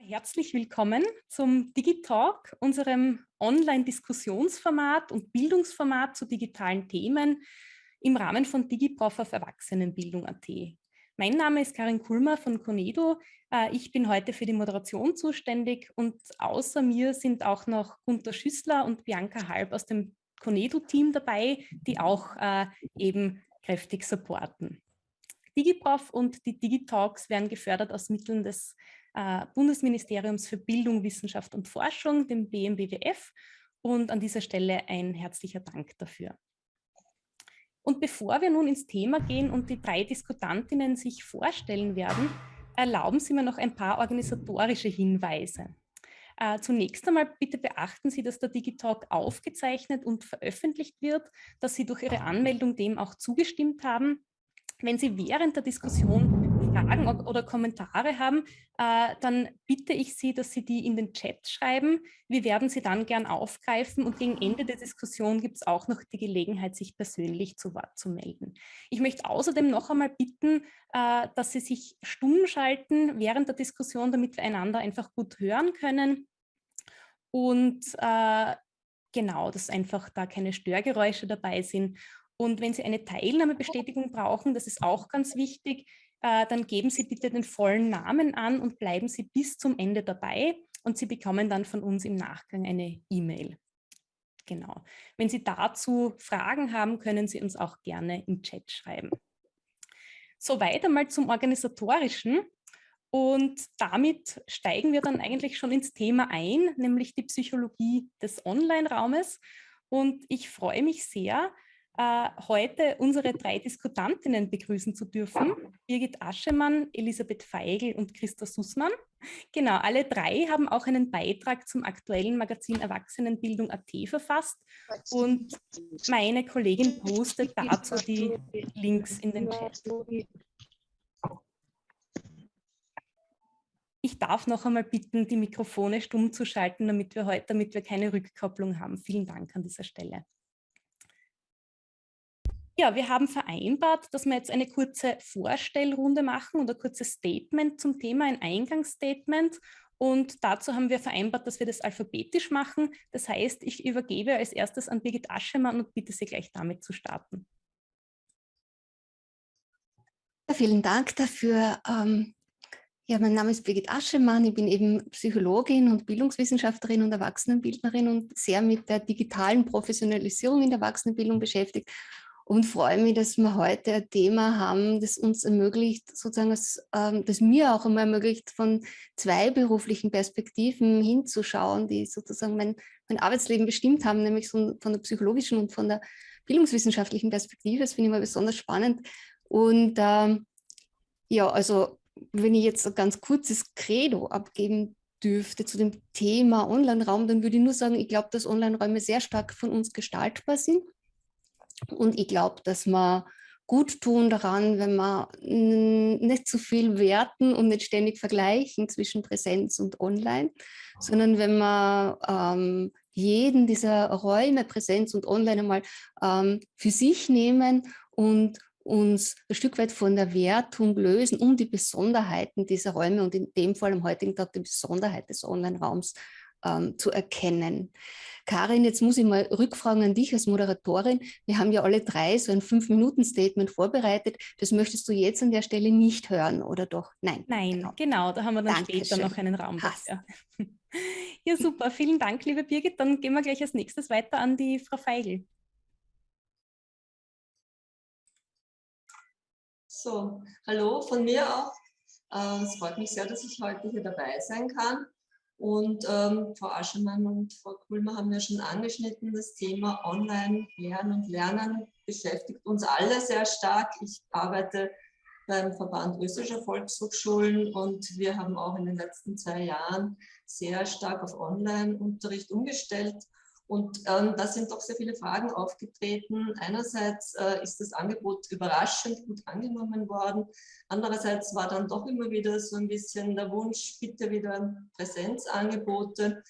Herzlich willkommen zum Digitalk, unserem Online-Diskussionsformat und Bildungsformat zu digitalen Themen im Rahmen von DigiProf auf Erwachsenenbildung.at. Mein Name ist Karin Kulmer von Conedo. Äh, ich bin heute für die Moderation zuständig und außer mir sind auch noch Gunter Schüssler und Bianca Halb aus dem Conedo-Team dabei, die auch äh, eben kräftig supporten. DigiProf und die Digitalks werden gefördert aus Mitteln des äh, Bundesministeriums für Bildung, Wissenschaft und Forschung, dem BMBWF. Und an dieser Stelle ein herzlicher Dank dafür. Und bevor wir nun ins Thema gehen und die drei Diskutantinnen sich vorstellen werden, erlauben Sie mir noch ein paar organisatorische Hinweise. Äh, zunächst einmal bitte beachten Sie, dass der Digitalk aufgezeichnet und veröffentlicht wird, dass Sie durch Ihre Anmeldung dem auch zugestimmt haben. Wenn Sie während der Diskussion Fragen oder Kommentare haben, äh, dann bitte ich Sie, dass Sie die in den Chat schreiben. Wir werden sie dann gern aufgreifen und gegen Ende der Diskussion gibt es auch noch die Gelegenheit, sich persönlich zu Wort zu melden. Ich möchte außerdem noch einmal bitten, äh, dass Sie sich stumm schalten während der Diskussion, damit wir einander einfach gut hören können. Und äh, genau, dass einfach da keine Störgeräusche dabei sind. Und wenn Sie eine Teilnahmebestätigung brauchen, das ist auch ganz wichtig, äh, dann geben Sie bitte den vollen Namen an und bleiben Sie bis zum Ende dabei und Sie bekommen dann von uns im Nachgang eine E-Mail. Genau. Wenn Sie dazu Fragen haben, können Sie uns auch gerne im Chat schreiben. So, weiter mal zum Organisatorischen. Und damit steigen wir dann eigentlich schon ins Thema ein, nämlich die Psychologie des Online-Raumes. Und ich freue mich sehr, äh, heute unsere drei Diskutantinnen begrüßen zu dürfen. Birgit Aschemann, Elisabeth Feigl und Christa Sussmann. Genau, alle drei haben auch einen Beitrag zum aktuellen Magazin Erwachsenenbildung.at verfasst und meine Kollegin postet dazu die Links in den Chat. Ich darf noch einmal bitten, die Mikrofone stumm zu schalten, damit wir heute, damit wir keine Rückkopplung haben. Vielen Dank an dieser Stelle. Ja, wir haben vereinbart, dass wir jetzt eine kurze Vorstellrunde machen und ein kurzes Statement zum Thema, ein Eingangsstatement. Und dazu haben wir vereinbart, dass wir das alphabetisch machen. Das heißt, ich übergebe als erstes an Birgit Aschemann und bitte Sie gleich damit zu starten. vielen Dank dafür. Ähm, ja, mein Name ist Birgit Aschemann. Ich bin eben Psychologin und Bildungswissenschaftlerin und Erwachsenenbildnerin und sehr mit der digitalen Professionalisierung in der Erwachsenenbildung beschäftigt und freue mich, dass wir heute ein Thema haben, das uns ermöglicht, sozusagen, das, ähm, das mir auch immer ermöglicht, von zwei beruflichen Perspektiven hinzuschauen, die sozusagen mein, mein Arbeitsleben bestimmt haben, nämlich so von der psychologischen und von der bildungswissenschaftlichen Perspektive. Das finde ich mal besonders spannend. Und ähm, ja, also wenn ich jetzt ein ganz kurzes Credo abgeben dürfte zu dem Thema Online-Raum, dann würde ich nur sagen, ich glaube, dass Online-Räume sehr stark von uns gestaltbar sind und ich glaube, dass wir gut tun daran, wenn wir nicht zu viel werten und nicht ständig vergleichen zwischen Präsenz und Online, sondern wenn wir ähm, jeden dieser Räume, Präsenz und Online einmal ähm, für sich nehmen und uns ein Stück weit von der Wertung lösen, um die Besonderheiten dieser Räume und in dem Fall am heutigen Tag die Besonderheit des Online-Raums ähm, zu erkennen. Karin, jetzt muss ich mal rückfragen an dich als Moderatorin. Wir haben ja alle drei so ein Fünf-Minuten-Statement vorbereitet. Das möchtest du jetzt an der Stelle nicht hören, oder doch? Nein. Nein, genau, genau da haben wir dann Dankeschön. später noch einen Raum dafür. Ja, super. Vielen Dank, liebe Birgit. Dann gehen wir gleich als nächstes weiter an die Frau Feigl. So, hallo von mir auch. Äh, es freut mich sehr, dass ich heute hier dabei sein kann. Und ähm, Frau Aschemann und Frau Kulmer haben ja schon angeschnitten, das Thema Online-Lernen und Lernen beschäftigt uns alle sehr stark. Ich arbeite beim Verband österreichischer Volkshochschulen und wir haben auch in den letzten zwei Jahren sehr stark auf Online-Unterricht umgestellt. Und ähm, da sind doch sehr viele Fragen aufgetreten. Einerseits äh, ist das Angebot überraschend gut angenommen worden. Andererseits war dann doch immer wieder so ein bisschen der Wunsch, bitte wieder Präsenzangebote.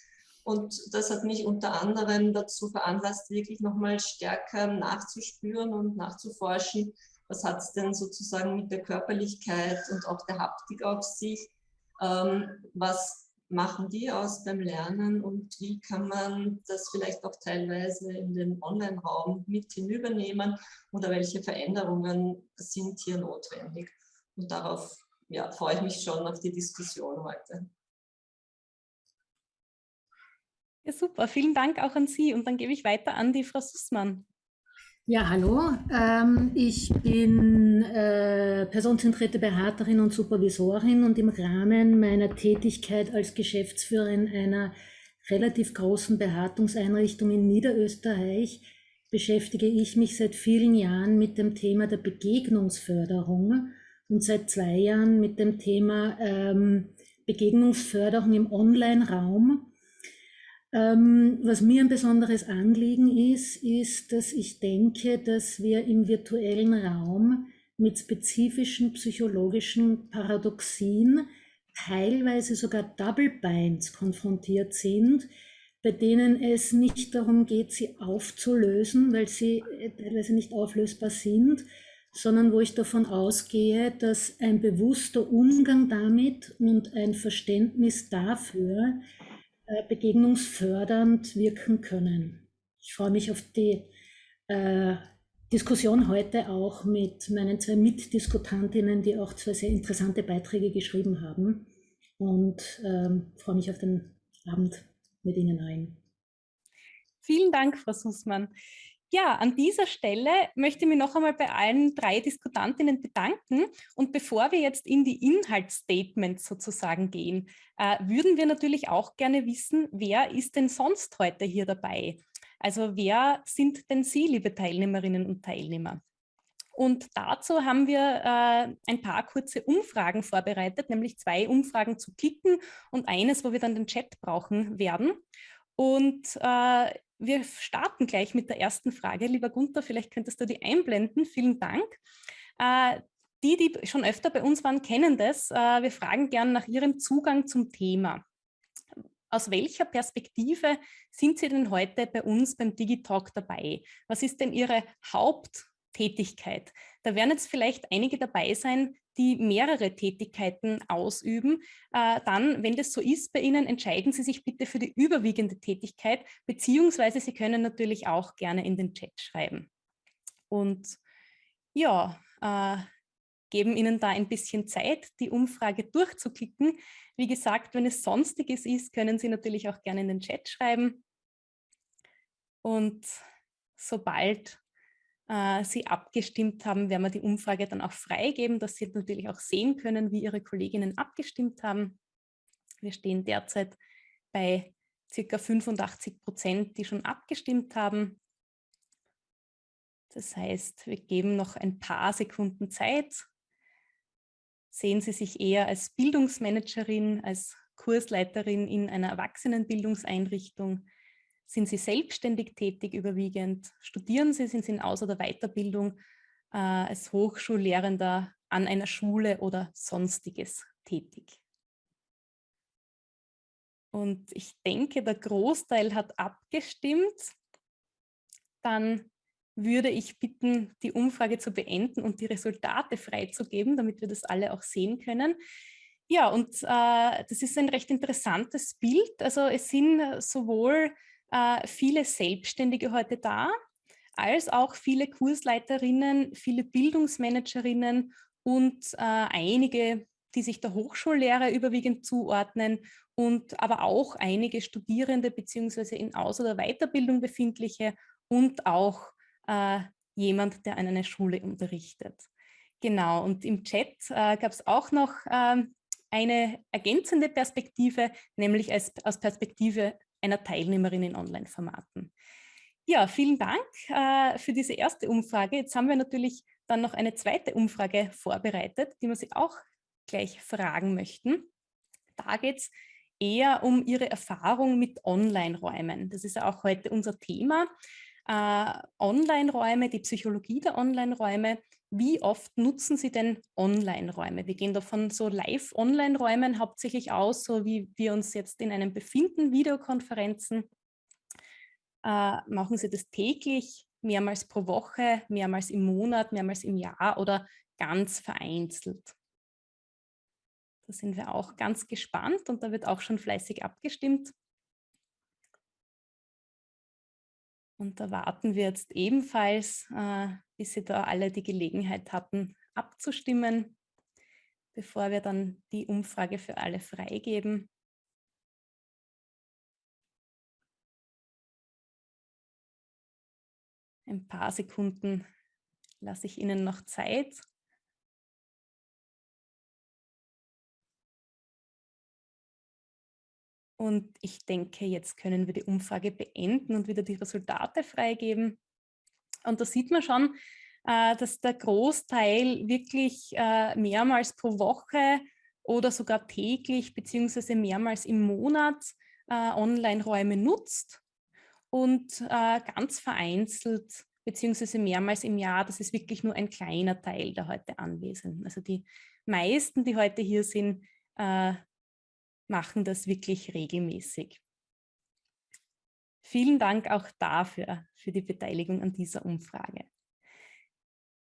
Und das hat mich unter anderem dazu veranlasst, wirklich nochmal stärker nachzuspüren und nachzuforschen, was hat es denn sozusagen mit der Körperlichkeit und auch der Haptik auf sich, ähm, was machen die aus beim Lernen und wie kann man das vielleicht auch teilweise in den Online-Raum mit hinübernehmen oder welche Veränderungen sind hier notwendig. Und darauf ja, freue ich mich schon auf die Diskussion heute. Ja, super. Vielen Dank auch an Sie. Und dann gebe ich weiter an die Frau Sussmann. Ja, hallo. Ähm, ich bin äh, personenzentrierte Beraterin und Supervisorin und im Rahmen meiner Tätigkeit als Geschäftsführerin einer relativ großen Beratungseinrichtung in Niederösterreich beschäftige ich mich seit vielen Jahren mit dem Thema der Begegnungsförderung und seit zwei Jahren mit dem Thema ähm, Begegnungsförderung im Online-Raum ähm, was mir ein besonderes Anliegen ist, ist, dass ich denke, dass wir im virtuellen Raum mit spezifischen psychologischen Paradoxien, teilweise sogar Double Binds konfrontiert sind, bei denen es nicht darum geht, sie aufzulösen, weil sie äh, teilweise nicht auflösbar sind, sondern wo ich davon ausgehe, dass ein bewusster Umgang damit und ein Verständnis dafür, begegnungsfördernd wirken können. Ich freue mich auf die äh, Diskussion heute auch mit meinen zwei Mitdiskutantinnen, die auch zwei sehr interessante Beiträge geschrieben haben und ähm, freue mich auf den Abend mit Ihnen allen. Vielen Dank, Frau Sussmann. Ja, an dieser Stelle möchte ich mich noch einmal bei allen drei Diskutantinnen bedanken. Und bevor wir jetzt in die Inhaltsstatements sozusagen gehen, äh, würden wir natürlich auch gerne wissen, wer ist denn sonst heute hier dabei? Also wer sind denn Sie, liebe Teilnehmerinnen und Teilnehmer? Und dazu haben wir äh, ein paar kurze Umfragen vorbereitet, nämlich zwei Umfragen zu klicken und eines, wo wir dann den Chat brauchen werden. Und äh, wir starten gleich mit der ersten Frage. Lieber Gunther, vielleicht könntest du die einblenden. Vielen Dank. Äh, die, die schon öfter bei uns waren, kennen das. Äh, wir fragen gern nach Ihrem Zugang zum Thema. Aus welcher Perspektive sind Sie denn heute bei uns beim Digitalk dabei? Was ist denn Ihre Haupttätigkeit? Da werden jetzt vielleicht einige dabei sein, die mehrere Tätigkeiten ausüben, äh, dann, wenn das so ist bei Ihnen, entscheiden Sie sich bitte für die überwiegende Tätigkeit, beziehungsweise Sie können natürlich auch gerne in den Chat schreiben. Und ja, äh, geben Ihnen da ein bisschen Zeit, die Umfrage durchzuklicken. Wie gesagt, wenn es Sonstiges ist, können Sie natürlich auch gerne in den Chat schreiben. Und sobald äh, Sie abgestimmt haben, werden wir die Umfrage dann auch freigeben, dass Sie natürlich auch sehen können, wie Ihre Kolleginnen abgestimmt haben. Wir stehen derzeit bei circa 85 Prozent, die schon abgestimmt haben. Das heißt, wir geben noch ein paar Sekunden Zeit. Sehen Sie sich eher als Bildungsmanagerin, als Kursleiterin in einer Erwachsenenbildungseinrichtung, sind Sie selbstständig tätig überwiegend? Studieren Sie, sind Sie in Aus- oder Weiterbildung äh, als Hochschullehrender an einer Schule oder sonstiges tätig? Und ich denke, der Großteil hat abgestimmt. Dann würde ich bitten, die Umfrage zu beenden und die Resultate freizugeben, damit wir das alle auch sehen können. Ja, und äh, das ist ein recht interessantes Bild. Also es sind sowohl äh, viele Selbstständige heute da, als auch viele Kursleiterinnen, viele Bildungsmanagerinnen und äh, einige, die sich der Hochschullehrer überwiegend zuordnen und aber auch einige Studierende beziehungsweise in Aus- oder Weiterbildung befindliche und auch äh, jemand, der an einer Schule unterrichtet. Genau, und im Chat äh, gab es auch noch ähm, eine ergänzende Perspektive, nämlich als, aus Perspektive einer Teilnehmerin in Online-Formaten. Ja, vielen Dank äh, für diese erste Umfrage. Jetzt haben wir natürlich dann noch eine zweite Umfrage vorbereitet, die wir Sie auch gleich fragen möchten. Da geht es eher um ihre Erfahrung mit Online-Räumen. Das ist ja auch heute unser Thema. Äh, Online-Räume, die Psychologie der Online-Räume. Wie oft nutzen Sie denn Online-Räume? Wir gehen davon so Live-Online-Räumen hauptsächlich aus, so wie wir uns jetzt in einem befinden, Videokonferenzen. Äh, machen Sie das täglich, mehrmals pro Woche, mehrmals im Monat, mehrmals im Jahr oder ganz vereinzelt? Da sind wir auch ganz gespannt und da wird auch schon fleißig abgestimmt. Und da warten wir jetzt ebenfalls, äh, bis Sie da alle die Gelegenheit hatten, abzustimmen, bevor wir dann die Umfrage für alle freigeben. Ein paar Sekunden lasse ich Ihnen noch Zeit. Und ich denke, jetzt können wir die Umfrage beenden und wieder die Resultate freigeben. Und da sieht man schon, äh, dass der Großteil wirklich äh, mehrmals pro Woche oder sogar täglich beziehungsweise mehrmals im Monat äh, Online-Räume nutzt und ganz vereinzelt beziehungsweise mehrmals im Jahr, das ist wirklich nur ein kleiner Teil der heute Anwesenden. Also die meisten, die heute hier sind, machen das wirklich regelmäßig. Vielen Dank auch dafür, für die Beteiligung an dieser Umfrage.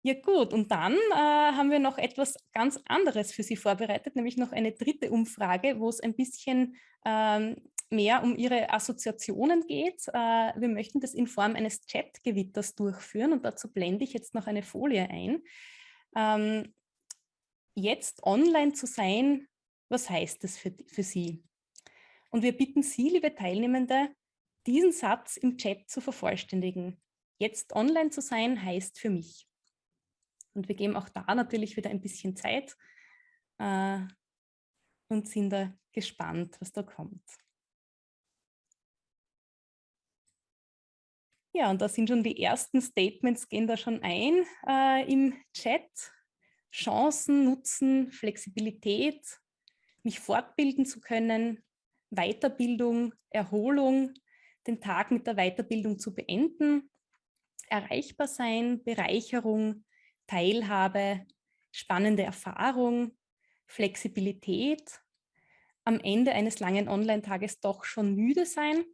Ja gut, und dann äh, haben wir noch etwas ganz anderes für Sie vorbereitet, nämlich noch eine dritte Umfrage, wo es ein bisschen ähm, mehr um Ihre Assoziationen geht. Äh, wir möchten das in Form eines Chat-Gewitters durchführen und dazu blende ich jetzt noch eine Folie ein. Ähm, jetzt online zu sein, was heißt das für, für Sie? Und wir bitten Sie, liebe Teilnehmende, diesen Satz im Chat zu vervollständigen. Jetzt online zu sein heißt für mich. Und wir geben auch da natürlich wieder ein bisschen Zeit äh, und sind da gespannt, was da kommt. Ja, und da sind schon die ersten Statements, gehen da schon ein äh, im Chat. Chancen, Nutzen, Flexibilität, mich fortbilden zu können, Weiterbildung, Erholung, den Tag mit der Weiterbildung zu beenden, erreichbar sein, Bereicherung, Teilhabe, spannende Erfahrung, Flexibilität, am Ende eines langen Online-Tages doch schon müde sein,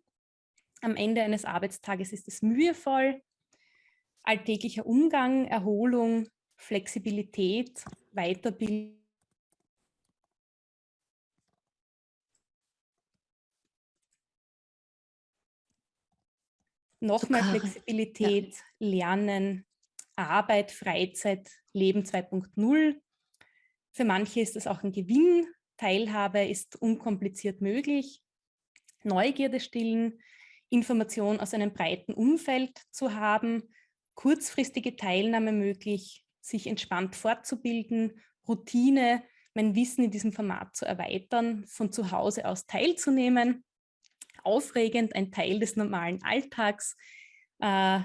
am Ende eines Arbeitstages ist es mühevoll, alltäglicher Umgang, Erholung, Flexibilität, Weiterbildung, noch mehr Flexibilität, ja. Lernen, Arbeit, Freizeit, Leben 2.0. Für manche ist das auch ein Gewinn. Teilhabe ist unkompliziert möglich. Neugierde stillen, Information aus einem breiten Umfeld zu haben, kurzfristige Teilnahme möglich, sich entspannt fortzubilden, Routine, mein Wissen in diesem Format zu erweitern, von zu Hause aus teilzunehmen, aufregend, ein Teil des normalen Alltags, äh,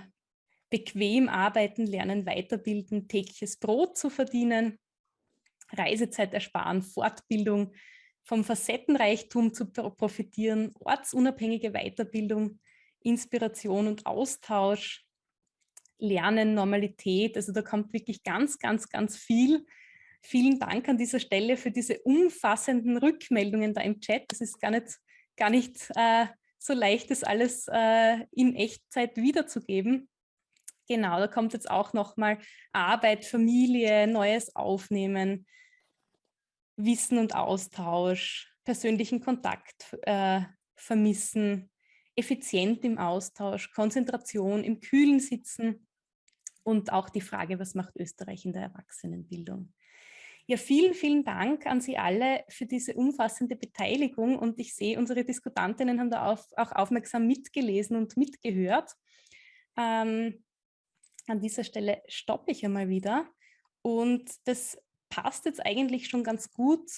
bequem arbeiten, lernen, weiterbilden, tägliches Brot zu verdienen, Reisezeit ersparen, Fortbildung, vom Facettenreichtum zu profitieren, ortsunabhängige Weiterbildung, Inspiration und Austausch, Lernen, Normalität. Also da kommt wirklich ganz, ganz, ganz viel. Vielen Dank an dieser Stelle für diese umfassenden Rückmeldungen da im Chat. Das ist gar nicht gar nicht äh, so leicht, das alles äh, in Echtzeit wiederzugeben. Genau, da kommt jetzt auch nochmal Arbeit, Familie, Neues aufnehmen, Wissen und Austausch, persönlichen Kontakt äh, vermissen, effizient im Austausch, Konzentration, im Kühlen sitzen und auch die Frage, was macht Österreich in der Erwachsenenbildung? Ja, vielen, vielen Dank an Sie alle für diese umfassende Beteiligung und ich sehe, unsere Diskutantinnen haben da auf, auch aufmerksam mitgelesen und mitgehört. Ähm, an dieser Stelle stoppe ich einmal wieder und das passt jetzt eigentlich schon ganz gut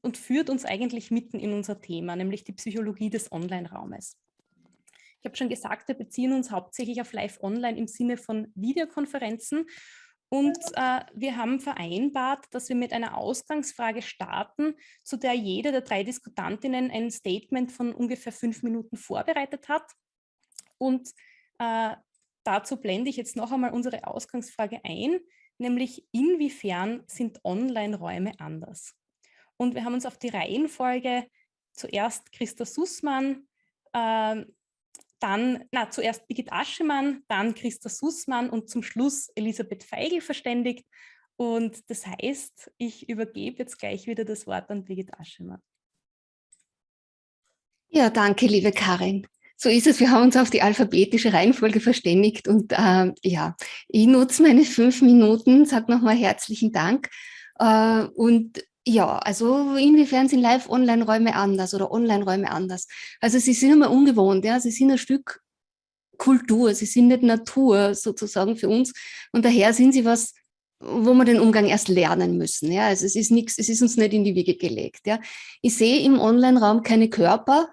und führt uns eigentlich mitten in unser Thema, nämlich die Psychologie des Online-Raumes. Ich habe schon gesagt, wir beziehen uns hauptsächlich auf Live-Online im Sinne von Videokonferenzen Und äh, wir haben vereinbart, dass wir mit einer Ausgangsfrage starten, zu der jede der drei Diskutantinnen ein Statement von ungefähr fünf Minuten vorbereitet hat. Und äh, dazu blende ich jetzt noch einmal unsere Ausgangsfrage ein, nämlich inwiefern sind Online-Räume anders? Und wir haben uns auf die Reihenfolge zuerst Christa Sussmann, äh, dann, na, zuerst Birgit Aschemann, dann Christa Sussmann und zum Schluss Elisabeth Feigl verständigt. Und das heißt, ich übergebe jetzt gleich wieder das Wort an Birgit Aschemann. Ja, danke, liebe Karin. So ist es, wir haben uns auf die alphabetische Reihenfolge verständigt und äh, ja, ich nutze meine fünf Minuten, sage nochmal herzlichen Dank äh, und ja, also inwiefern sind Live-Online-Räume anders oder Online-Räume anders? Also sie sind immer ungewohnt, ja, sie sind ein Stück Kultur, sie sind nicht Natur sozusagen für uns und daher sind sie was, wo wir den Umgang erst lernen müssen. Ja, also es ist nichts, es ist uns nicht in die Wiege gelegt. Ja, ich sehe im Online-Raum keine Körper,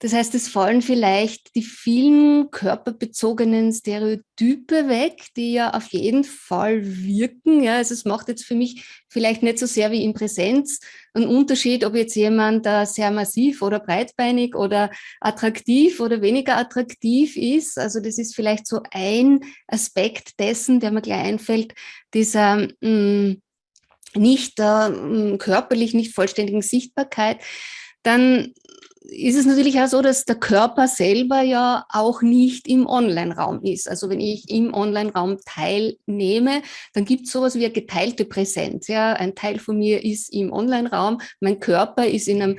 das heißt, es fallen vielleicht die vielen körperbezogenen Stereotype weg, die ja auf jeden Fall wirken. Ja, also es macht jetzt für mich vielleicht nicht so sehr wie in Präsenz einen Unterschied, ob jetzt jemand da sehr massiv oder breitbeinig oder attraktiv oder weniger attraktiv ist. Also das ist vielleicht so ein Aspekt dessen, der mir gleich einfällt, dieser mh, mm, nicht äh, körperlich nicht vollständigen Sichtbarkeit. Dann ist es natürlich auch so, dass der Körper selber ja auch nicht im Online-Raum ist. Also wenn ich im Online-Raum teilnehme, dann gibt es sowas wie eine geteilte Präsenz. Ja? Ein Teil von mir ist im Online-Raum, mein Körper ist in einem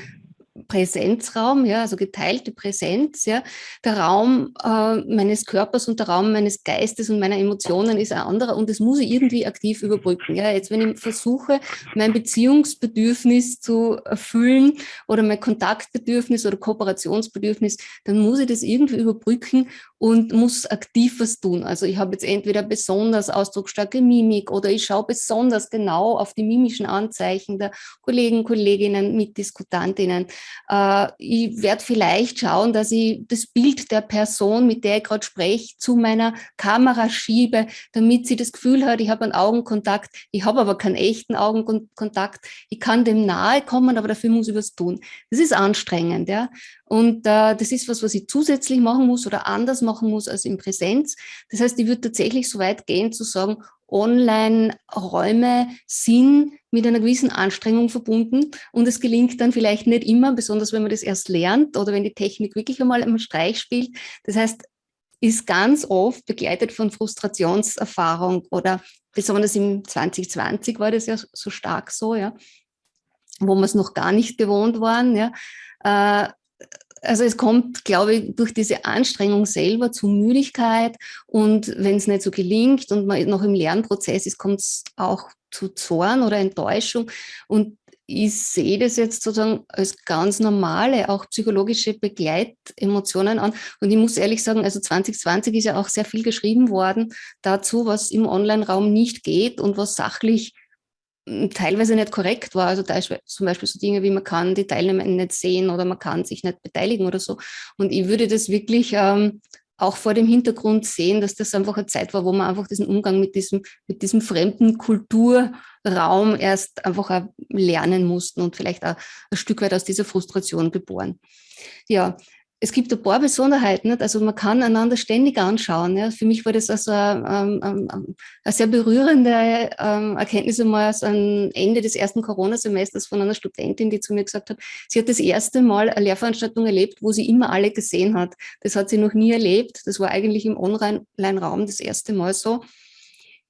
Präsenzraum, ja, also geteilte Präsenz, ja. Der Raum äh, meines Körpers und der Raum meines Geistes und meiner Emotionen ist ein anderer und das muss ich irgendwie aktiv überbrücken. Ja. Jetzt, wenn ich versuche, mein Beziehungsbedürfnis zu erfüllen oder mein Kontaktbedürfnis oder Kooperationsbedürfnis, dann muss ich das irgendwie überbrücken und muss aktiv was tun. Also ich habe jetzt entweder besonders ausdrucksstarke Mimik oder ich schaue besonders genau auf die mimischen Anzeichen der Kollegen, Kolleginnen, Mitdiskutantinnen. Äh, ich werde vielleicht schauen, dass ich das Bild der Person, mit der ich gerade spreche, zu meiner Kamera schiebe, damit sie das Gefühl hat, ich habe einen Augenkontakt, ich habe aber keinen echten Augenkontakt. Ich kann dem nahe kommen, aber dafür muss ich was tun. Das ist anstrengend. Ja? Und äh, das ist was, was ich zusätzlich machen muss oder anders machen muss als in Präsenz. Das heißt, ich würde tatsächlich so weit gehen zu sagen, Online-Räume sind mit einer gewissen Anstrengung verbunden und es gelingt dann vielleicht nicht immer, besonders wenn man das erst lernt oder wenn die Technik wirklich einmal im Streich spielt. Das heißt, ist ganz oft begleitet von Frustrationserfahrung oder besonders im 2020 war das ja so stark so, ja, wo wir es noch gar nicht gewohnt waren, ja, äh, also es kommt, glaube ich, durch diese Anstrengung selber zu Müdigkeit und wenn es nicht so gelingt und man noch im Lernprozess ist, kommt es auch zu Zorn oder Enttäuschung und ich sehe das jetzt sozusagen als ganz normale, auch psychologische Begleitemotionen an. Und ich muss ehrlich sagen, also 2020 ist ja auch sehr viel geschrieben worden dazu, was im Online-Raum nicht geht und was sachlich teilweise nicht korrekt war. Also da zum Beispiel so Dinge wie man kann die Teilnehmer nicht sehen oder man kann sich nicht beteiligen oder so. Und ich würde das wirklich ähm, auch vor dem Hintergrund sehen, dass das einfach eine Zeit war, wo man einfach diesen Umgang mit diesem, mit diesem fremden Kulturraum erst einfach lernen mussten und vielleicht auch ein Stück weit aus dieser Frustration geboren. Ja, es gibt ein paar Besonderheiten, also man kann einander ständig anschauen. Für mich war das also eine, eine, eine sehr berührende ähm, Erkenntnis einmal am Ende des ersten Corona-Semesters von einer Studentin, die zu mir gesagt hat, sie hat das erste Mal eine Lehrveranstaltung erlebt, wo sie immer alle gesehen hat. Das hat sie noch nie erlebt. Das war eigentlich im Online-Raum das erste Mal so.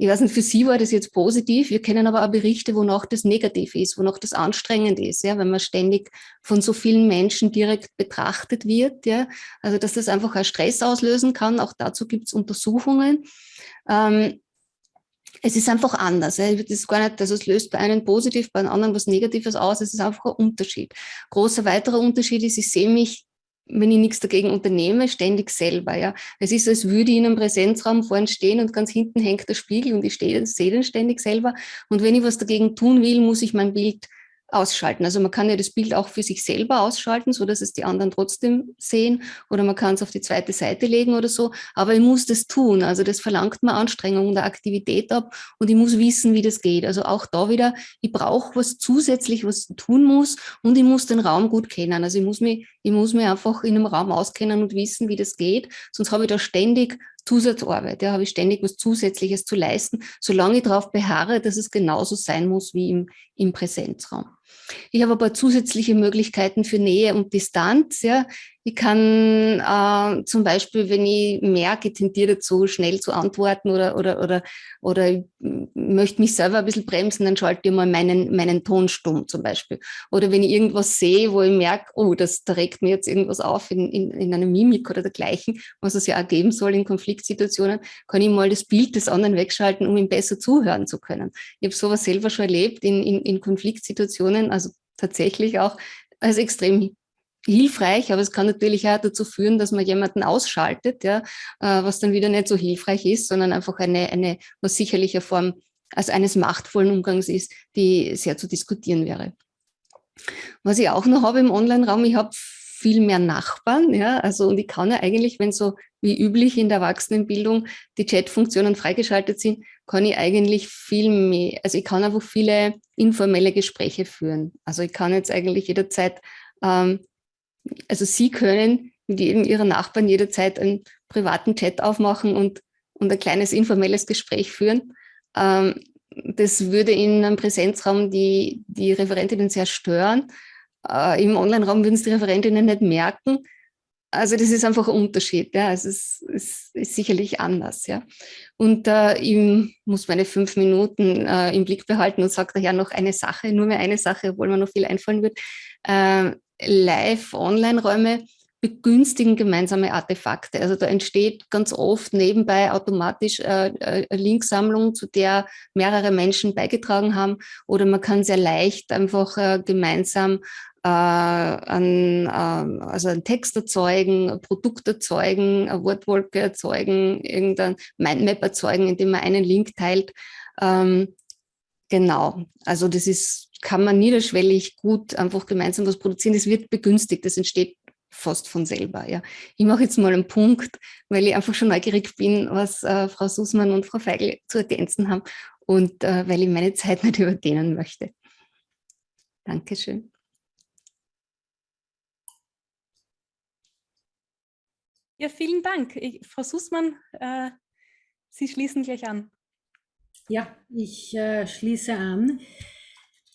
Ich weiß nicht, für Sie war das jetzt positiv. Wir kennen aber auch Berichte, wonach das negativ ist, wonach das anstrengend ist, ja, wenn man ständig von so vielen Menschen direkt betrachtet wird. Ja. Also, dass das einfach auch Stress auslösen kann. Auch dazu gibt es Untersuchungen. Ähm, es ist einfach anders. Ja. Das ist gar nicht, also es löst bei einem positiv, bei einem anderen was Negatives aus. Es ist einfach ein Unterschied. Großer weiterer Unterschied ist, ich sehe mich wenn ich nichts dagegen unternehme, ständig selber. Ja. Es ist, als würde ich in einem Präsenzraum vorne stehen und ganz hinten hängt der Spiegel und ich sehe den ständig selber. Und wenn ich was dagegen tun will, muss ich mein Bild ausschalten. Also man kann ja das Bild auch für sich selber ausschalten, so dass es die anderen trotzdem sehen oder man kann es auf die zweite Seite legen oder so, aber ich muss das tun. Also das verlangt mir Anstrengung und Aktivität ab und ich muss wissen, wie das geht. Also auch da wieder, ich brauche was zusätzlich, was ich tun muss und ich muss den Raum gut kennen. Also ich muss mich, ich muss mich einfach in einem Raum auskennen und wissen, wie das geht, sonst habe ich da ständig Zusatzarbeit, ja, habe ich ständig was Zusätzliches zu leisten, solange ich darauf beharre, dass es genauso sein muss wie im, im Präsenzraum. Ich habe aber zusätzliche Möglichkeiten für Nähe und Distanz. Ja. Ich kann äh, zum Beispiel, wenn ich merke, tendiere dazu, schnell zu antworten oder, oder, oder, oder ich möchte mich selber ein bisschen bremsen, dann schalte ich mal meinen, meinen Ton stumm zum Beispiel. Oder wenn ich irgendwas sehe, wo ich merke, oh, das da regt mir jetzt irgendwas auf in, in, in einer Mimik oder dergleichen, was es ja auch geben soll in Konfliktsituationen, kann ich mal das Bild des anderen wegschalten, um ihm besser zuhören zu können. Ich habe sowas selber schon erlebt in, in, in Konfliktsituationen, also tatsächlich auch als extrem hilfreich, aber es kann natürlich auch dazu führen, dass man jemanden ausschaltet, ja, äh, was dann wieder nicht so hilfreich ist, sondern einfach eine, eine was sicherlich eine Form als eines machtvollen Umgangs ist, die sehr zu diskutieren wäre. Was ich auch noch habe im Online-Raum, ich habe viel mehr Nachbarn, ja, also und ich kann ja eigentlich, wenn so wie üblich in der Erwachsenenbildung die Chat-Funktionen freigeschaltet sind, kann ich eigentlich viel mehr, also ich kann einfach viele informelle Gespräche führen. Also ich kann jetzt eigentlich jederzeit ähm, also Sie können mit jedem Ihrer Nachbarn jederzeit einen privaten Chat aufmachen und, und ein kleines informelles Gespräch führen. Ähm, das würde in einem Präsenzraum die, die Referentinnen sehr stören. Äh, Im Online-Raum würden es die Referentinnen nicht merken. Also das ist einfach ein Unterschied. Ja. Also es ist, ist sicherlich anders. Ja. Und äh, ich muss meine fünf Minuten äh, im Blick behalten und sage daher noch eine Sache, nur mehr eine Sache, obwohl mir noch viel einfallen wird. Äh, Live-Online-Räume begünstigen gemeinsame Artefakte. Also da entsteht ganz oft nebenbei automatisch äh, äh, eine Linksammlung, zu der mehrere Menschen beigetragen haben. Oder man kann sehr leicht einfach äh, gemeinsam an, äh, also einen Text erzeugen, ein Produkt erzeugen, eine Wortwolke erzeugen, irgendein Mindmap erzeugen, indem man einen Link teilt. Ähm, genau, also das ist kann man niederschwellig gut einfach gemeinsam was produzieren. Das wird begünstigt, das entsteht fast von selber. Ja. Ich mache jetzt mal einen Punkt, weil ich einfach schon neugierig bin, was äh, Frau Sussmann und Frau Feigl zu ergänzen haben und äh, weil ich meine Zeit nicht überdehnen möchte. Dankeschön. Ja, vielen Dank. Ich, Frau Sussmann, äh, Sie schließen gleich an. Ja, ich äh, schließe an.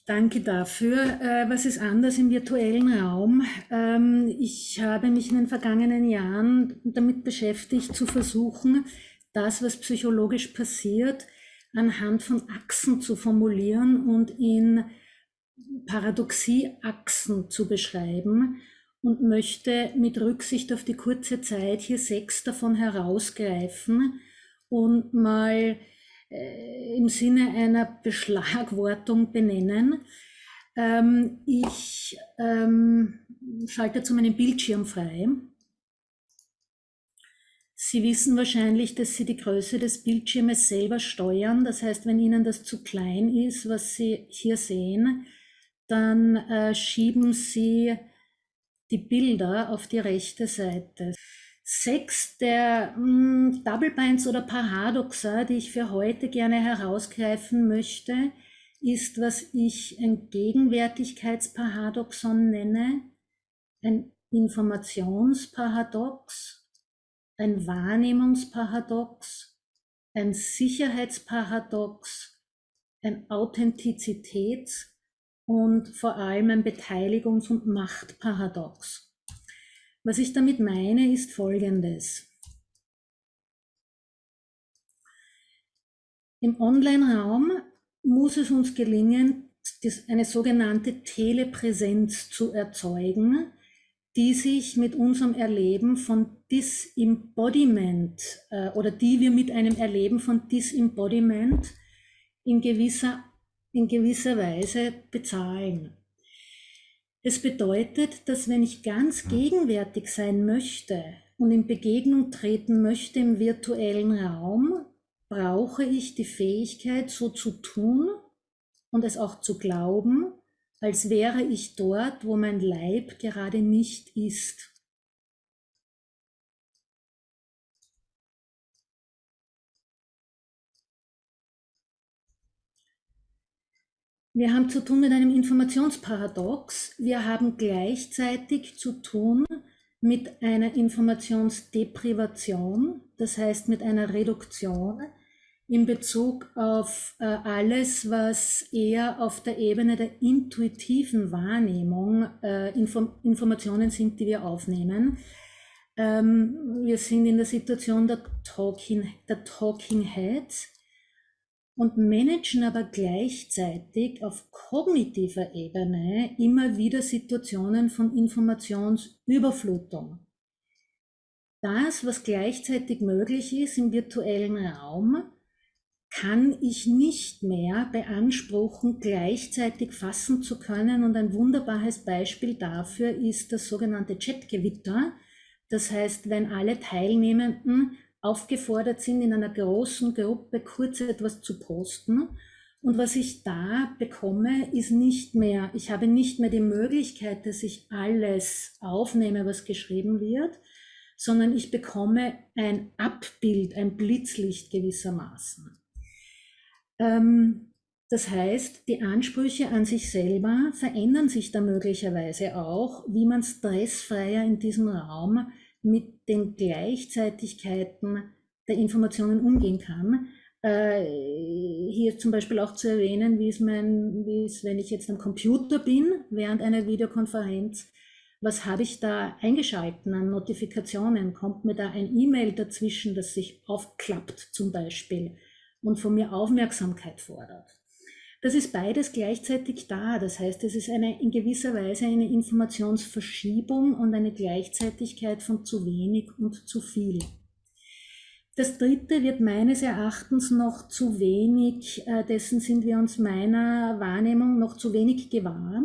Danke dafür. Äh, was ist anders im virtuellen Raum? Ähm, ich habe mich in den vergangenen Jahren damit beschäftigt, zu versuchen, das, was psychologisch passiert, anhand von Achsen zu formulieren und in Paradoxieachsen zu beschreiben und möchte mit Rücksicht auf die kurze Zeit hier sechs davon herausgreifen und mal äh, im Sinne einer Beschlagwortung benennen. Ähm, ich ähm, schalte zu meinem Bildschirm frei. Sie wissen wahrscheinlich, dass Sie die Größe des Bildschirmes selber steuern. Das heißt, wenn Ihnen das zu klein ist, was Sie hier sehen, dann äh, schieben Sie die Bilder auf die rechte Seite. Sechs der mh, hm, Double Binds oder Paradoxa, die ich für heute gerne herausgreifen möchte, ist, was ich ein Gegenwärtigkeitsparadoxon nenne, ein Informationsparadox, ein Wahrnehmungsparadox, ein Sicherheitsparadox, ein Authentizitäts- und vor allem ein Beteiligungs- und Machtparadox. Was ich damit meine, ist Folgendes. Im Online-Raum muss es uns gelingen, eine sogenannte Telepräsenz zu erzeugen, die sich mit unserem Erleben von Disembodiment äh, oder die wir mit einem Erleben von Disembodiment in gewisser, in gewisser Weise bezahlen. Es bedeutet, dass wenn ich ganz gegenwärtig sein möchte und in Begegnung treten möchte im virtuellen Raum, brauche ich die Fähigkeit, so zu tun und es auch zu glauben, als wäre ich dort, wo mein Leib gerade nicht ist. Wir haben zu tun mit einem Informationsparadox. Wir haben gleichzeitig zu tun mit einer Informationsdeprivation, das heißt mit einer Reduktion in Bezug auf äh, alles, was eher auf der Ebene der intuitiven Wahrnehmung äh, Inform Informationen sind, die wir aufnehmen. Ähm, wir sind in der Situation der Talking, der Talking Heads und managen aber gleichzeitig auf kognitiver Ebene immer wieder Situationen von Informationsüberflutung. Das, was gleichzeitig möglich ist im virtuellen Raum, kann ich nicht mehr beanspruchen, gleichzeitig fassen zu können. Und ein wunderbares Beispiel dafür ist das sogenannte Chatgewitter. Das heißt, wenn alle Teilnehmenden aufgefordert sind, in einer großen Gruppe kurz etwas zu posten. Und was ich da bekomme, ist nicht mehr, ich habe nicht mehr die Möglichkeit, dass ich alles aufnehme, was geschrieben wird, sondern ich bekomme ein Abbild, ein Blitzlicht gewissermaßen. Ähm, das heißt, die Ansprüche an sich selber verändern sich da möglicherweise auch, wie man stressfreier in diesem Raum mit den Gleichzeitigkeiten der Informationen umgehen kann. Äh, hier zum Beispiel auch zu erwähnen, wie es, mein, wie es, wenn ich jetzt am Computer bin, während einer Videokonferenz, was habe ich da eingeschalten an Notifikationen? Kommt mir da ein E-Mail dazwischen, das sich aufklappt zum Beispiel und von mir Aufmerksamkeit fordert? Das ist beides gleichzeitig da. Das heißt, es ist eine, in gewisser Weise eine Informationsverschiebung und eine Gleichzeitigkeit von zu wenig und zu viel. Das dritte wird meines Erachtens noch zu wenig, äh, dessen sind wir uns meiner Wahrnehmung noch zu wenig gewahr,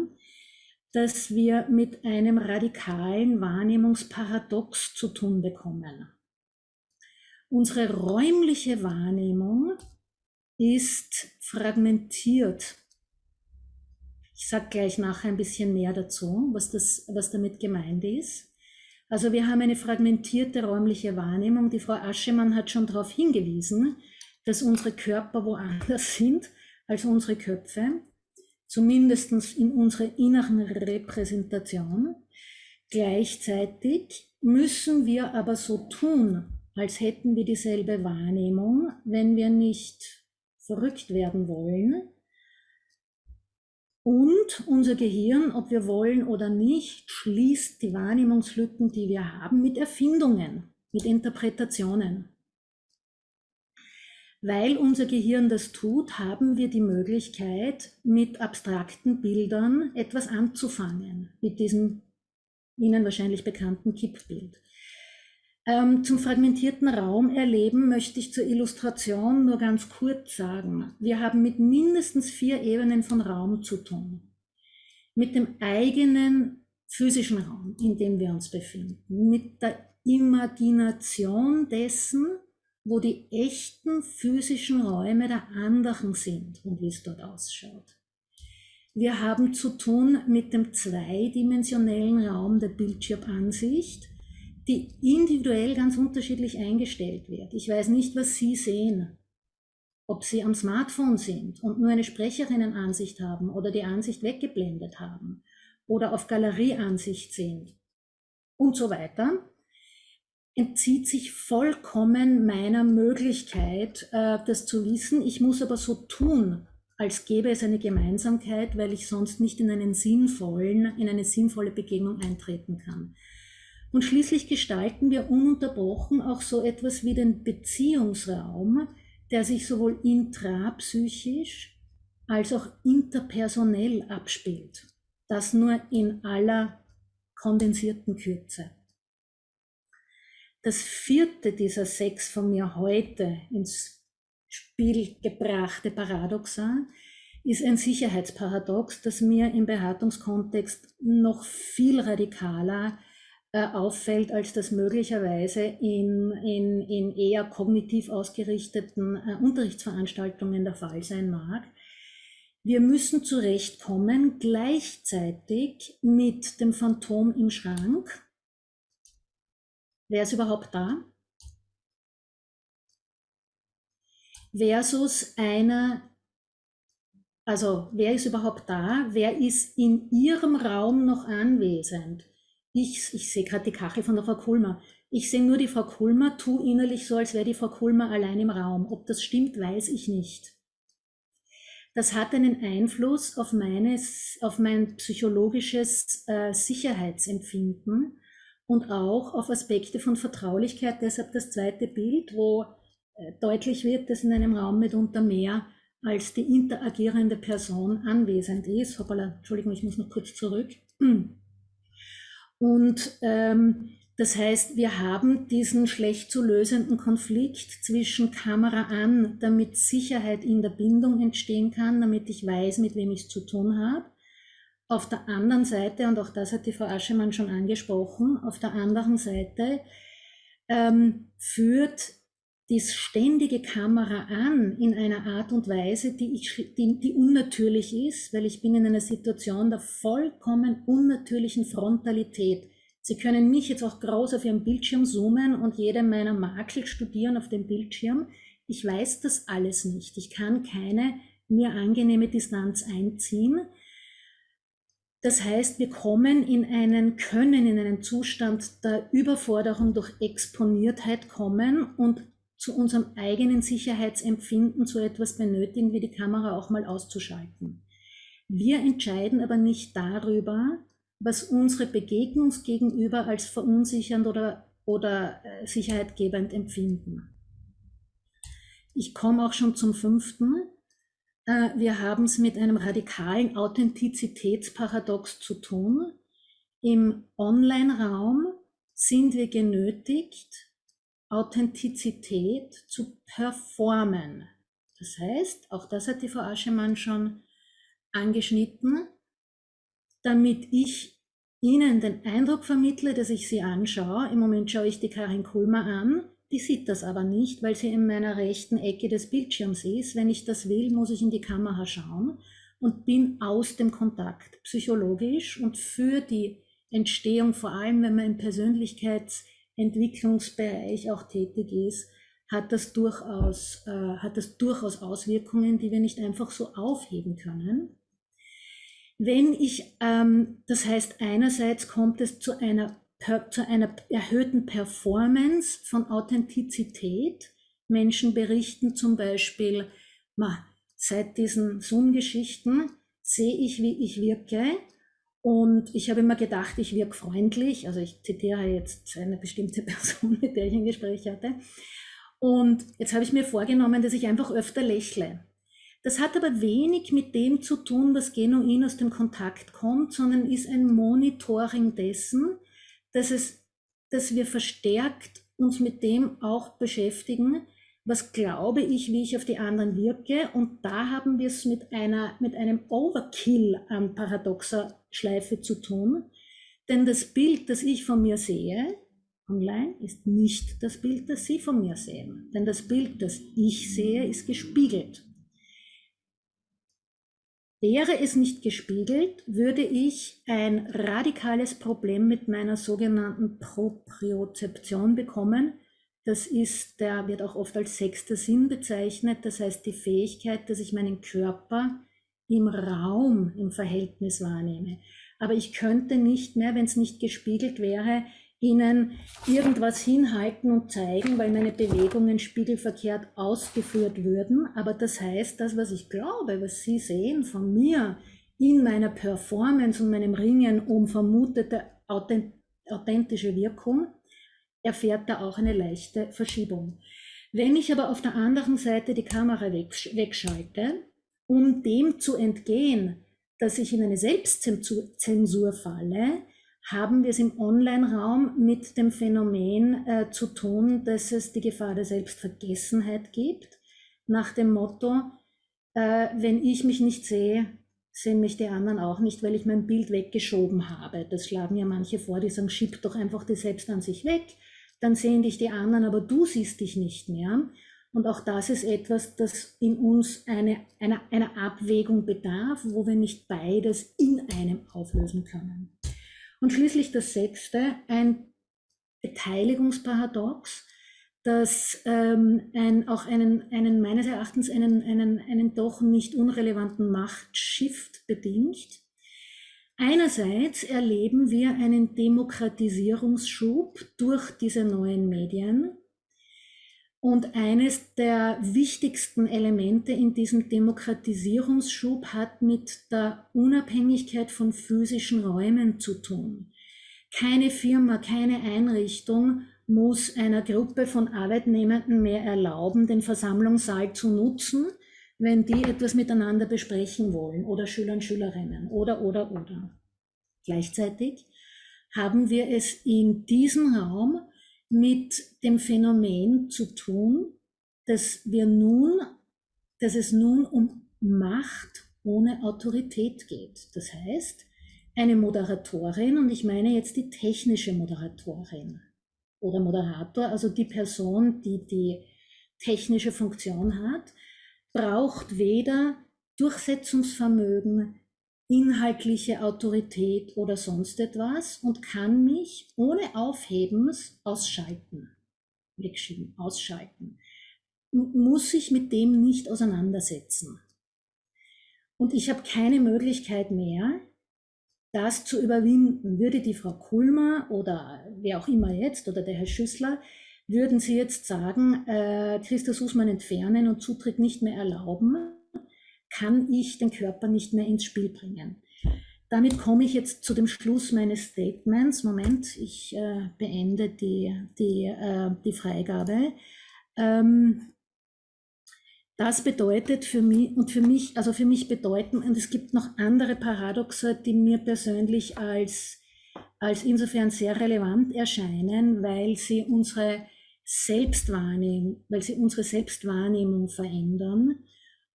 dass wir mit einem radikalen Wahrnehmungsparadox zu tun bekommen. Unsere räumliche Wahrnehmung ist fragmentiert. Ich sage gleich nachher ein bisschen mehr dazu, was, das, was damit gemeint ist. Also wir haben eine fragmentierte räumliche Wahrnehmung. Die Frau Aschemann hat schon darauf hingewiesen, dass unsere Körper woanders sind als unsere Köpfe, zumindest in unserer inneren Repräsentation. Gleichzeitig müssen wir aber so tun, als hätten wir dieselbe Wahrnehmung, wenn wir nicht verrückt werden wollen. Und unser Gehirn, ob wir wollen oder nicht, schließt die Wahrnehmungslücken, die wir haben, mit Erfindungen, mit Interpretationen. Weil unser Gehirn das tut, haben wir die Möglichkeit, mit abstrakten Bildern etwas anzufangen, mit diesem Ihnen wahrscheinlich bekannten Kippbild. Ähm, zum fragmentierten Raum erleben möchte ich zur Illustration nur ganz kurz sagen. Wir haben mit mindestens vier Ebenen von Raum zu tun. Mit dem eigenen physischen Raum, in dem wir uns befinden. Mit der Imagination dessen, wo die echten physischen Räume der anderen sind und wie es dort ausschaut. Wir haben zu tun mit dem zweidimensionellen Raum der Bildschirmansicht, die individuell ganz unterschiedlich eingestellt wird. Ich weiß nicht, was Sie sehen. Ob Sie am Smartphone sind und nur eine Sprecherinnenansicht haben oder die Ansicht weggeblendet haben oder auf Galerieansicht sind und so weiter, entzieht sich vollkommen meiner Möglichkeit, äh, das zu wissen. Ich muss aber so tun, als gäbe es eine Gemeinsamkeit, weil ich sonst nicht in einen sinnvollen, in eine sinnvolle Begegnung eintreten kann. Und schließlich gestalten wir ununterbrochen auch so etwas wie den Beziehungsraum, der sich sowohl intrapsychisch als auch interpersonell abspielt. Das nur in aller kondensierten Kürze. Das vierte dieser sechs von mir heute ins Spiel gebrachte Paradoxa ist ein Sicherheitsparadox, das mir im Beratungskontext noch viel radikaler auffällt, als das möglicherweise in, in, in eher kognitiv ausgerichteten äh, Unterrichtsveranstaltungen der Fall sein mag. Wir müssen zurechtkommen gleichzeitig mit dem Phantom im Schrank. Wer ist überhaupt da? Versus einer, also wer ist überhaupt da? Wer ist in Ihrem Raum noch anwesend? Ich, ich sehe gerade die Kachel von der Frau Kulmer. Ich sehe nur die Frau Kulmer, tu innerlich so, als wäre die Frau Kulmer allein im Raum. Ob das stimmt, weiß ich nicht. Das hat einen Einfluss auf, meines, auf mein psychologisches äh, Sicherheitsempfinden und auch auf Aspekte von Vertraulichkeit. Deshalb das zweite Bild, wo äh, deutlich wird, dass in einem Raum mitunter mehr als die interagierende Person anwesend ist. Hoppala, Entschuldigung, ich muss noch kurz zurück. Und ähm, das heißt, wir haben diesen schlecht zu lösenden Konflikt zwischen Kamera an, damit Sicherheit in der Bindung entstehen kann, damit ich weiß, mit wem ich es zu tun habe. Auf der anderen Seite, und auch das hat die Frau Aschemann schon angesprochen, auf der anderen Seite ähm, führt die ständige Kamera an in einer Art und Weise, die, ich, die, die unnatürlich ist, weil ich bin in einer Situation der vollkommen unnatürlichen Frontalität. Sie können mich jetzt auch groß auf Ihrem Bildschirm zoomen und jede meiner Makel studieren auf dem Bildschirm. Ich weiß das alles nicht. Ich kann keine mir angenehme Distanz einziehen. Das heißt, wir kommen in einen, können in einen Zustand der Überforderung durch Exponiertheit kommen und zu unserem eigenen Sicherheitsempfinden zu etwas benötigen, wie die Kamera auch mal auszuschalten. Wir entscheiden aber nicht darüber, was unsere Begegnungsgegenüber als verunsichernd oder, oder äh, sicherheitgebend empfinden. Ich komme auch schon zum fünften. Äh, wir haben es mit einem radikalen Authentizitätsparadox zu tun. Im Online-Raum sind wir genötigt, Authentizität zu performen. Das heißt, auch das hat die Frau Aschemann schon angeschnitten, damit ich Ihnen den Eindruck vermittle, dass ich Sie anschaue. Im Moment schaue ich die Karin Kulmer an, die sieht das aber nicht, weil sie in meiner rechten Ecke des Bildschirms ist. Wenn ich das will, muss ich in die Kamera schauen und bin aus dem Kontakt psychologisch und für die Entstehung, vor allem wenn man im Persönlichkeits- Entwicklungsbereich auch tätig ist, hat das durchaus, äh, hat das durchaus Auswirkungen, die wir nicht einfach so aufheben können. Wenn ich, ähm, das heißt, einerseits kommt es zu einer, zu einer erhöhten Performance von Authentizität. Menschen berichten zum Beispiel, ma, seit diesen Zoom-Geschichten sehe ich, wie ich wirke und ich habe immer gedacht, ich wirke freundlich. Also ich zitiere jetzt eine bestimmte Person, mit der ich ein Gespräch hatte. Und jetzt habe ich mir vorgenommen, dass ich einfach öfter lächle. Das hat aber wenig mit dem zu tun, was genuin aus dem Kontakt kommt, sondern ist ein Monitoring dessen, dass, es, dass wir verstärkt uns mit dem auch beschäftigen, was glaube ich, wie ich auf die anderen wirke. Und da haben wir es mit, mit einem Overkill an paradoxer Schleife zu tun. Denn das Bild, das ich von mir sehe, online, ist nicht das Bild, das Sie von mir sehen. Denn das Bild, das ich sehe, ist gespiegelt. Wäre es nicht gespiegelt, würde ich ein radikales Problem mit meiner sogenannten Propriozeption bekommen, das ist, der wird auch oft als sechster Sinn bezeichnet. Das heißt, die Fähigkeit, dass ich meinen Körper im Raum im Verhältnis wahrnehme. Aber ich könnte nicht mehr, wenn es nicht gespiegelt wäre, Ihnen irgendwas hinhalten und zeigen, weil meine Bewegungen spiegelverkehrt ausgeführt würden. Aber das heißt, das, was ich glaube, was Sie sehen von mir in meiner Performance und meinem Ringen um vermutete authentische Wirkung, erfährt da auch eine leichte Verschiebung. Wenn ich aber auf der anderen Seite die Kamera wegschalte, um dem zu entgehen, dass ich in eine Selbstzensur falle, haben wir es im Online-Raum mit dem Phänomen äh, zu tun, dass es die Gefahr der Selbstvergessenheit gibt, nach dem Motto, äh, wenn ich mich nicht sehe, sehen mich die anderen auch nicht, weil ich mein Bild weggeschoben habe. Das schlagen ja manche vor, die sagen, schieb doch einfach die Selbstansicht weg dann sehen dich die anderen, aber du siehst dich nicht mehr. Und auch das ist etwas, das in uns eine, eine, eine Abwägung bedarf, wo wir nicht beides in einem auflösen können. Und schließlich das sechste, ein Beteiligungsparadox, das ähm, ein, auch einen, einen, meines Erachtens einen, einen, einen doch nicht unrelevanten Machtshift bedingt. Einerseits erleben wir einen Demokratisierungsschub durch diese neuen Medien. Und eines der wichtigsten Elemente in diesem Demokratisierungsschub hat mit der Unabhängigkeit von physischen Räumen zu tun. Keine Firma, keine Einrichtung muss einer Gruppe von Arbeitnehmenden mehr erlauben, den Versammlungssaal zu nutzen, wenn die etwas miteinander besprechen wollen oder Schüler und Schülerinnen oder, oder, oder. Gleichzeitig haben wir es in diesem Raum mit dem Phänomen zu tun, dass wir nun, dass es nun um Macht ohne Autorität geht. Das heißt, eine Moderatorin, und ich meine jetzt die technische Moderatorin oder Moderator, also die Person, die die technische Funktion hat, braucht weder Durchsetzungsvermögen, inhaltliche Autorität oder sonst etwas und kann mich ohne Aufhebens ausschalten, wegschieben, ausschalten. Muss sich mit dem nicht auseinandersetzen. Und ich habe keine Möglichkeit mehr, das zu überwinden. Würde die Frau Kulmer oder wer auch immer jetzt oder der Herr Schüssler, würden Sie jetzt sagen, äh, Christus Usmann entfernen und Zutritt nicht mehr erlauben, kann ich den Körper nicht mehr ins Spiel bringen. Damit komme ich jetzt zu dem Schluss meines Statements. Moment, ich äh, beende die, die, äh, die Freigabe. Ähm, das bedeutet für mich, und für mich, also für mich bedeuten, und es gibt noch andere Paradoxe, die mir persönlich als, als insofern sehr relevant erscheinen, weil sie unsere Selbstwahrnehmung, weil sie unsere Selbstwahrnehmung verändern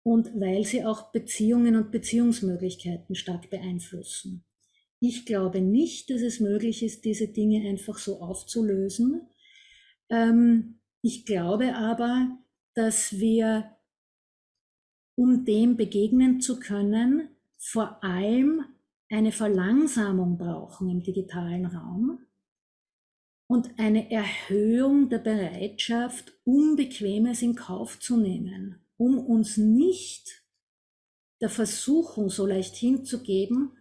und weil sie auch Beziehungen und Beziehungsmöglichkeiten stark beeinflussen. Ich glaube nicht, dass es möglich ist, diese Dinge einfach so aufzulösen. Ähm, ich glaube aber, dass wir, um dem begegnen zu können, vor allem eine Verlangsamung brauchen im digitalen Raum und eine Erhöhung der Bereitschaft, Unbequemes in Kauf zu nehmen um uns nicht der Versuchung so leicht hinzugeben,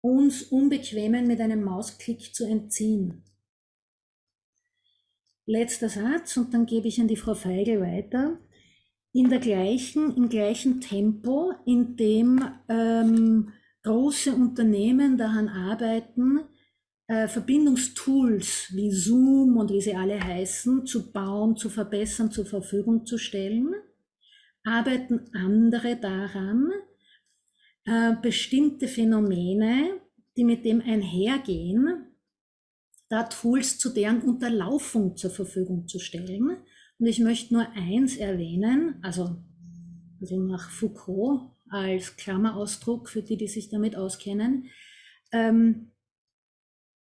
uns Unbequemen mit einem Mausklick zu entziehen. Letzter Satz und dann gebe ich an die Frau Feigl weiter. In der gleichen, im gleichen Tempo, in dem ähm, große Unternehmen daran arbeiten, äh, Verbindungstools wie Zoom und wie sie alle heißen, zu bauen, zu verbessern, zur Verfügung zu stellen, arbeiten andere daran, äh, bestimmte Phänomene, die mit dem einhergehen, da Tools zu deren Unterlaufung zur Verfügung zu stellen. Und ich möchte nur eins erwähnen, also, also nach Foucault als Klammerausdruck für die, die sich damit auskennen. Ähm,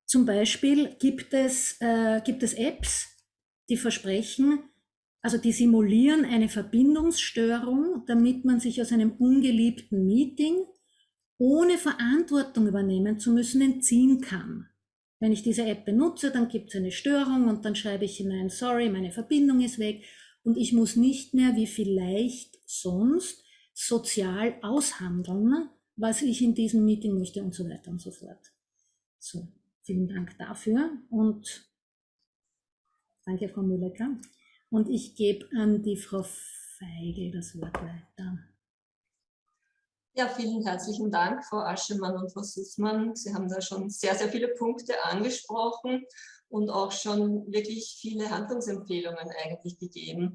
zum Beispiel gibt es, äh, gibt es Apps, die versprechen, also die simulieren eine Verbindungsstörung, damit man sich aus einem ungeliebten Meeting ohne Verantwortung übernehmen zu müssen entziehen kann. Wenn ich diese App benutze, dann gibt es eine Störung und dann schreibe ich hinein, sorry, meine Verbindung ist weg und ich muss nicht mehr wie vielleicht sonst sozial aushandeln, was ich in diesem Meeting möchte und so weiter und so fort. So, vielen Dank dafür und danke, Frau Müller. Und ich gebe an die Frau Feigl das Wort weiter. Ja, vielen herzlichen Dank, Frau Aschemann und Frau Sussmann. Sie haben da schon sehr, sehr viele Punkte angesprochen und auch schon wirklich viele Handlungsempfehlungen eigentlich gegeben.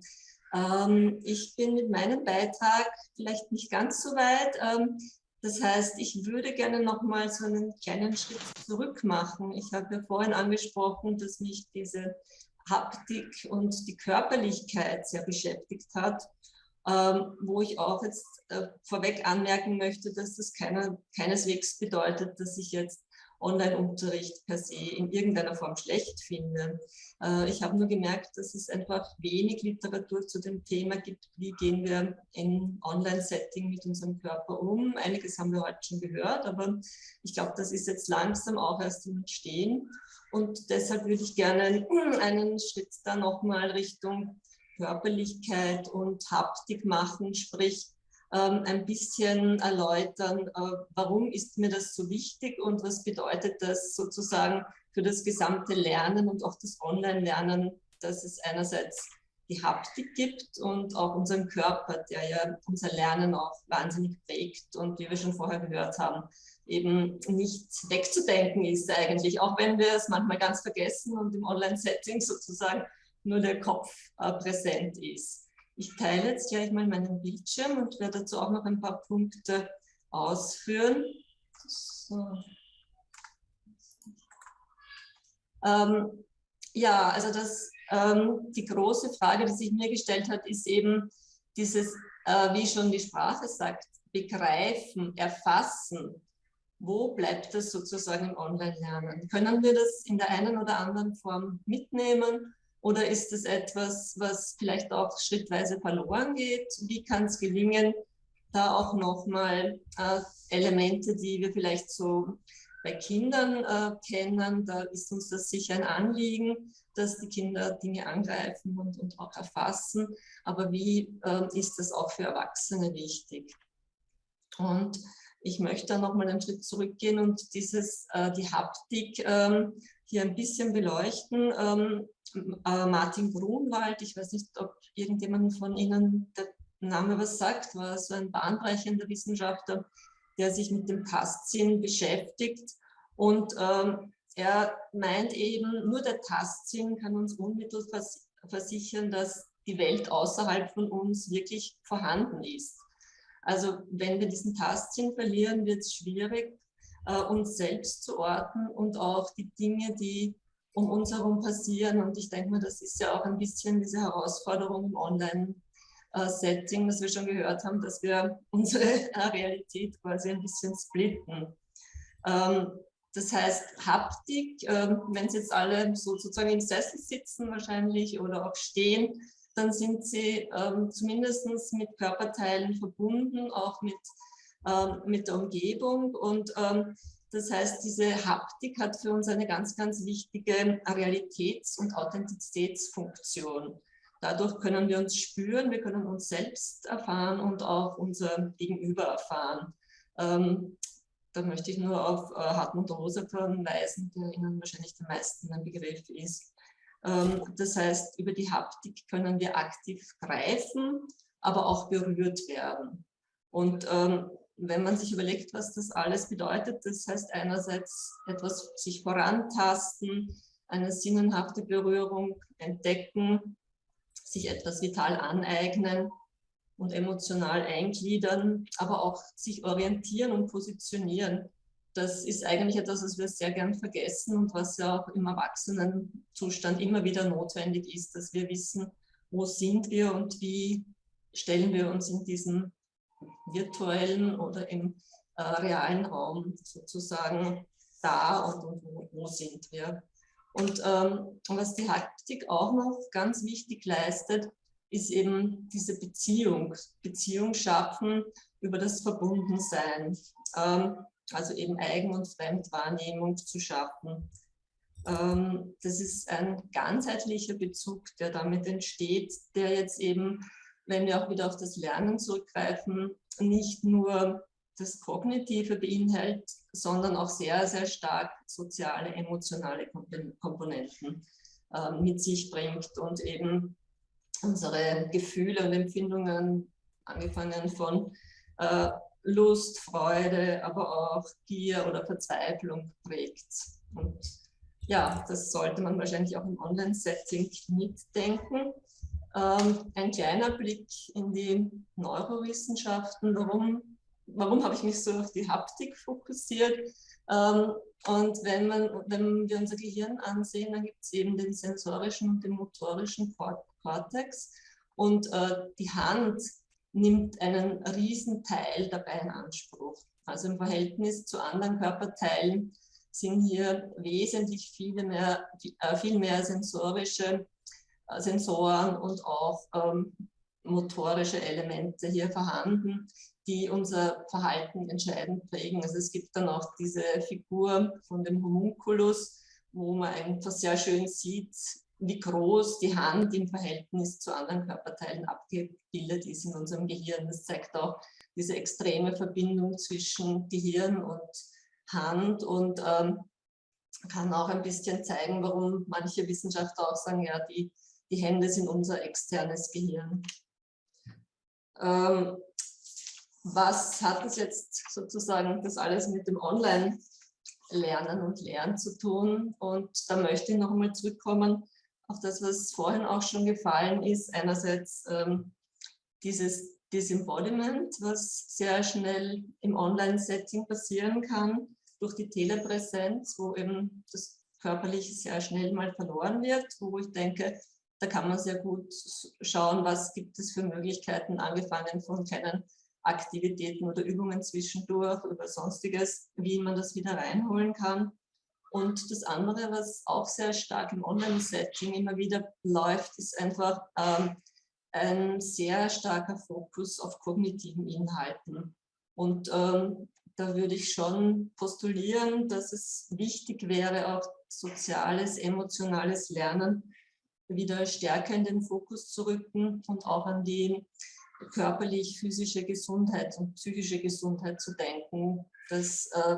Ähm, ich bin mit meinem Beitrag vielleicht nicht ganz so weit. Ähm, das heißt, ich würde gerne noch mal so einen kleinen Schritt zurück machen. Ich habe ja vorhin angesprochen, dass mich diese Haptik und die Körperlichkeit sehr beschäftigt hat, ähm, wo ich auch jetzt äh, vorweg anmerken möchte, dass das keiner, keineswegs bedeutet, dass ich jetzt Online-Unterricht per se in irgendeiner Form schlecht finde. Äh, ich habe nur gemerkt, dass es einfach wenig Literatur zu dem Thema gibt, wie gehen wir im Online-Setting mit unserem Körper um. Einiges haben wir heute schon gehört, aber ich glaube, das ist jetzt langsam auch erst im Entstehen. Und deshalb würde ich gerne einen Schritt da nochmal Richtung Körperlichkeit und Haptik machen, sprich ein bisschen erläutern, äh, warum ist mir das so wichtig und was bedeutet das sozusagen für das gesamte Lernen und auch das Online-Lernen, dass es einerseits die Haptik gibt und auch unseren Körper, der ja unser Lernen auch wahnsinnig prägt und wie wir schon vorher gehört haben, eben nicht wegzudenken ist eigentlich, auch wenn wir es manchmal ganz vergessen und im Online-Setting sozusagen nur der Kopf äh, präsent ist. Ich teile jetzt gleich mal meinen Bildschirm und werde dazu auch noch ein paar Punkte ausführen. So. Ähm, ja, also das, ähm, die große Frage, die sich mir gestellt hat, ist eben dieses, äh, wie schon die Sprache sagt, begreifen, erfassen. Wo bleibt das sozusagen im Online-Lernen? Können wir das in der einen oder anderen Form mitnehmen oder ist es etwas, was vielleicht auch schrittweise verloren geht? Wie kann es gelingen, da auch nochmal äh, Elemente, die wir vielleicht so bei Kindern äh, kennen, da ist uns das sicher ein Anliegen, dass die Kinder Dinge angreifen und, und auch erfassen. Aber wie äh, ist das auch für Erwachsene wichtig? Und ich möchte da nochmal einen Schritt zurückgehen und dieses, äh, die Haptik ähm, hier ein bisschen beleuchten. Ähm, äh, Martin Grunwald, ich weiß nicht, ob irgendjemand von Ihnen der Name was sagt, war so ein bahnbrechender Wissenschaftler, der sich mit dem Tastsinn beschäftigt. Und ähm, er meint eben, nur der Tastsinn kann uns unmittelbar versichern, dass die Welt außerhalb von uns wirklich vorhanden ist. Also wenn wir diesen Tastsinn verlieren, wird es schwierig, äh, uns selbst zu orten und auch die Dinge, die um uns herum passieren. Und ich denke mal, das ist ja auch ein bisschen diese Herausforderung im Online-Setting, was wir schon gehört haben, dass wir unsere Realität quasi ein bisschen splitten. Ähm, das heißt, Haptik, ähm, wenn Sie jetzt alle sozusagen im Sessel sitzen wahrscheinlich oder auch stehen, dann sind Sie ähm, zumindest mit Körperteilen verbunden, auch mit, mit der Umgebung. Und das heißt, diese Haptik hat für uns eine ganz, ganz wichtige Realitäts- und Authentizitätsfunktion. Dadurch können wir uns spüren, wir können uns selbst erfahren und auch unser Gegenüber erfahren. Ähm, da möchte ich nur auf äh, Hartmut Rosa verweisen, der Ihnen wahrscheinlich den meisten ein Begriff ist. Ähm, das heißt, über die Haptik können wir aktiv greifen, aber auch berührt werden. Und ähm, wenn man sich überlegt, was das alles bedeutet, das heißt einerseits etwas sich vorantasten, eine sinnenhafte Berührung entdecken, sich etwas vital aneignen und emotional eingliedern, aber auch sich orientieren und positionieren. Das ist eigentlich etwas, was wir sehr gern vergessen und was ja auch im Erwachsenenzustand immer wieder notwendig ist, dass wir wissen, wo sind wir und wie stellen wir uns in diesem virtuellen oder im äh, realen Raum sozusagen da und, und wo, wo, sind wir. Und ähm, was die Haptik auch noch ganz wichtig leistet, ist eben diese Beziehung, Beziehung schaffen über das Verbundensein, ähm, also eben Eigen- und Fremdwahrnehmung zu schaffen. Ähm, das ist ein ganzheitlicher Bezug, der damit entsteht, der jetzt eben wenn wir auch wieder auf das Lernen zurückgreifen, nicht nur das Kognitive beinhaltet, sondern auch sehr, sehr stark soziale, emotionale Komponenten äh, mit sich bringt und eben unsere Gefühle und Empfindungen, angefangen von äh, Lust, Freude, aber auch Gier oder Verzweiflung prägt. Und ja, das sollte man wahrscheinlich auch im Online-Setting mitdenken. Ähm, ein kleiner Blick in die Neurowissenschaften. Warum, warum habe ich mich so auf die Haptik fokussiert? Ähm, und wenn, man, wenn wir unser Gehirn ansehen, dann gibt es eben den sensorischen und den motorischen Cortex. Und äh, die Hand nimmt einen riesen Teil dabei in Anspruch. Also im Verhältnis zu anderen Körperteilen sind hier wesentlich viele mehr, äh, viel mehr sensorische Sensoren und auch ähm, motorische Elemente hier vorhanden, die unser Verhalten entscheidend prägen. Also es gibt dann auch diese Figur von dem Homunculus, wo man einfach sehr schön sieht, wie groß die Hand im Verhältnis zu anderen Körperteilen abgebildet ist in unserem Gehirn. Das zeigt auch diese extreme Verbindung zwischen Gehirn und Hand und ähm, kann auch ein bisschen zeigen, warum manche Wissenschaftler auch sagen, ja, die, die Hände sind unser externes Gehirn. Ähm, was hat es jetzt sozusagen das alles mit dem Online-Lernen und Lernen zu tun? Und da möchte ich noch einmal zurückkommen auf das, was vorhin auch schon gefallen ist. Einerseits ähm, dieses Disembodiment, was sehr schnell im Online-Setting passieren kann, durch die Telepräsenz, wo eben das Körperliche sehr schnell mal verloren wird, wo ich denke, da kann man sehr gut schauen, was gibt es für Möglichkeiten, angefangen von kleinen Aktivitäten oder Übungen zwischendurch oder sonstiges, wie man das wieder reinholen kann. Und das andere, was auch sehr stark im Online-Setting immer wieder läuft, ist einfach ähm, ein sehr starker Fokus auf kognitiven Inhalten. Und ähm, da würde ich schon postulieren, dass es wichtig wäre, auch soziales, emotionales Lernen wieder stärker in den Fokus zu rücken und auch an die körperlich-physische Gesundheit und psychische Gesundheit zu denken, dass äh,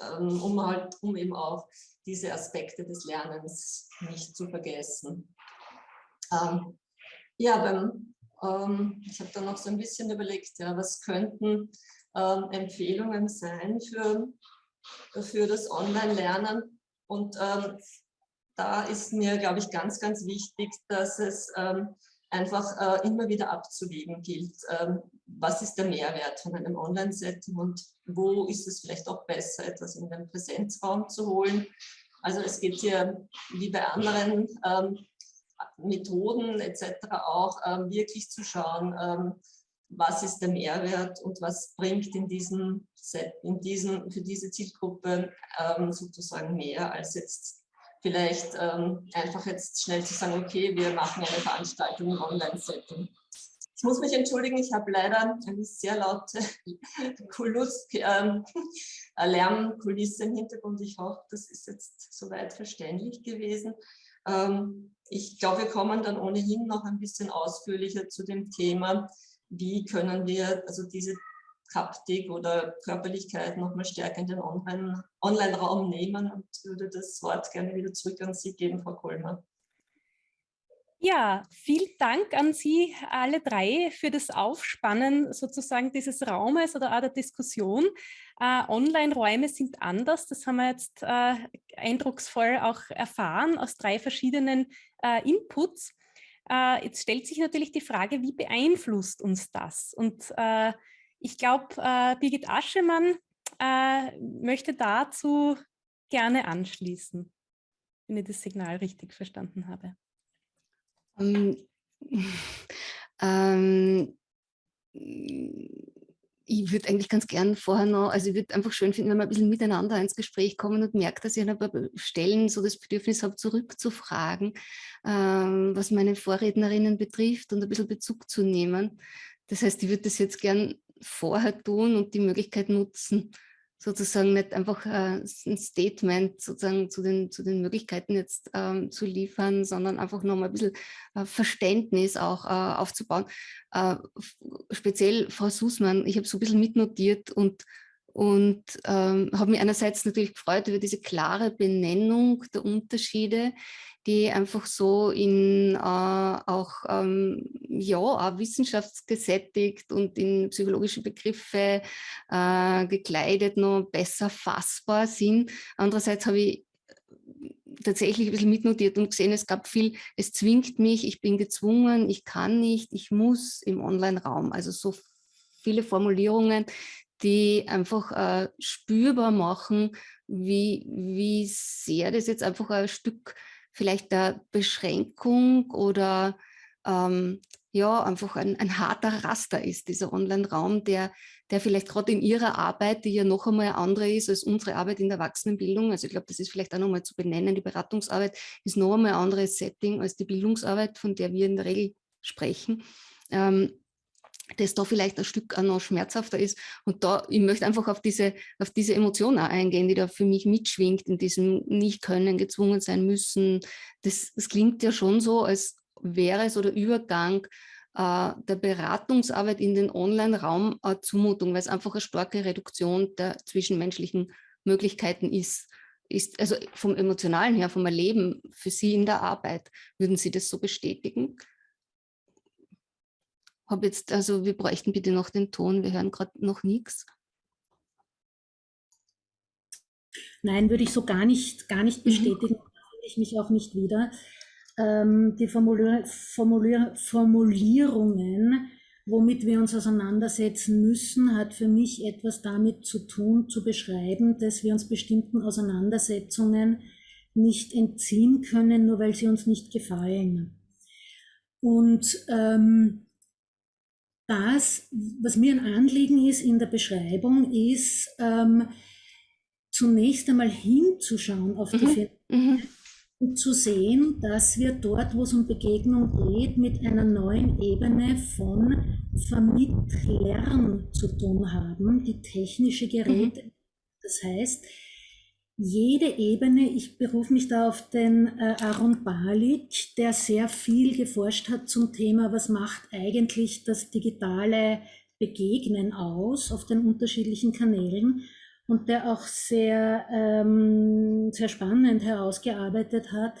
ähm, um, halt, um eben auch diese Aspekte des Lernens nicht zu vergessen. Ähm, ja, beim, ähm, ich habe da noch so ein bisschen überlegt, ja, was könnten ähm, Empfehlungen sein für, für das Online-Lernen. Und ähm, da ist mir, glaube ich, ganz, ganz wichtig, dass es ähm, einfach äh, immer wieder abzuwägen gilt. Ähm, was ist der Mehrwert von einem Online-Setting und wo ist es vielleicht auch besser, etwas in den Präsenzraum zu holen. Also es geht hier wie bei anderen ähm, Methoden etc. auch ähm, wirklich zu schauen, ähm, was ist der Mehrwert und was bringt in diesem Set, in diesem, für diese Zielgruppe ähm, sozusagen mehr als jetzt vielleicht ähm, einfach jetzt schnell zu sagen, okay, wir machen eine Veranstaltung im Online-Setting. Ich muss mich entschuldigen, ich habe leider eine sehr laute ähm, Lärmkulisse im Hintergrund. Ich hoffe, das ist jetzt soweit verständlich gewesen. Ähm, ich glaube, wir kommen dann ohnehin noch ein bisschen ausführlicher zu dem Thema, wie können wir also diese Haptik oder Körperlichkeit nochmal stärker in den Online-Raum nehmen und würde das Wort gerne wieder zurück an Sie geben, Frau Kollmer. Ja, vielen Dank an Sie alle drei für das Aufspannen sozusagen dieses Raumes oder auch der Diskussion. Äh, Online-Räume sind anders, das haben wir jetzt äh, eindrucksvoll auch erfahren aus drei verschiedenen äh, Inputs. Äh, jetzt stellt sich natürlich die Frage, wie beeinflusst uns das? Und äh, ich glaube, äh, Birgit Aschemann äh, möchte dazu gerne anschließen, wenn ich das Signal richtig verstanden habe. Um, ähm, ich würde eigentlich ganz gern vorher noch, also ich würde einfach schön finden, wenn wir ein bisschen miteinander ins Gespräch kommen und merkt, dass ich an ein paar Stellen so das Bedürfnis habe, zurückzufragen, ähm, was meine Vorrednerinnen betrifft und ein bisschen Bezug zu nehmen. Das heißt, ich würde das jetzt gern vorher tun und die Möglichkeit nutzen, sozusagen nicht einfach äh, ein Statement sozusagen zu den, zu den Möglichkeiten jetzt ähm, zu liefern, sondern einfach nochmal ein bisschen äh, Verständnis auch äh, aufzubauen. Äh, speziell Frau Sußmann, ich habe so ein bisschen mitnotiert und, und ähm, habe mich einerseits natürlich gefreut über diese klare Benennung der Unterschiede die einfach so in äh, auch, ähm, ja, auch wissenschaftsgesättigt und in psychologische Begriffe äh, gekleidet noch besser fassbar sind. Andererseits habe ich tatsächlich ein bisschen mitnotiert und gesehen, es gab viel, es zwingt mich, ich bin gezwungen, ich kann nicht, ich muss im Online-Raum. Also so viele Formulierungen, die einfach äh, spürbar machen, wie, wie sehr das jetzt einfach ein Stück vielleicht der Beschränkung oder ähm, ja, einfach ein, ein harter Raster ist, dieser Online-Raum, der, der vielleicht gerade in ihrer Arbeit, die ja noch einmal andere ist als unsere Arbeit in der Erwachsenenbildung, also ich glaube, das ist vielleicht auch nochmal zu benennen, die Beratungsarbeit ist noch einmal ein anderes Setting als die Bildungsarbeit, von der wir in der Regel sprechen. Ähm, das da vielleicht ein Stück auch noch schmerzhafter ist. Und da, ich möchte einfach auf diese, auf diese Emotion auch eingehen, die da für mich mitschwingt, in diesem Nicht-Können, gezwungen sein müssen. Das, das klingt ja schon so, als wäre so der Übergang äh, der Beratungsarbeit in den Online-Raum eine Zumutung, weil es einfach eine starke Reduktion der zwischenmenschlichen Möglichkeiten ist. ist. Also vom Emotionalen her, vom Erleben für Sie in der Arbeit, würden Sie das so bestätigen? Hab jetzt, also wir bräuchten bitte noch den Ton, wir hören gerade noch nichts. Nein, würde ich so gar nicht, gar nicht mhm. bestätigen, mhm. finde ich mich auch nicht wieder ähm, die Formulier Formulier Formulierungen, womit wir uns auseinandersetzen müssen, hat für mich etwas damit zu tun, zu beschreiben, dass wir uns bestimmten Auseinandersetzungen nicht entziehen können, nur weil sie uns nicht gefallen. Und ähm, das, was mir ein Anliegen ist in der Beschreibung, ist ähm, zunächst einmal hinzuschauen auf die mhm. mhm zu sehen, dass wir dort, wo es um Begegnung geht, mit einer neuen Ebene von Vermittlern zu tun haben, die technische Geräte. Mhm. Das heißt, jede Ebene, ich berufe mich da auf den äh, Aaron Balik, der sehr viel geforscht hat zum Thema, was macht eigentlich das digitale Begegnen aus auf den unterschiedlichen Kanälen und der auch sehr, ähm, sehr spannend herausgearbeitet hat,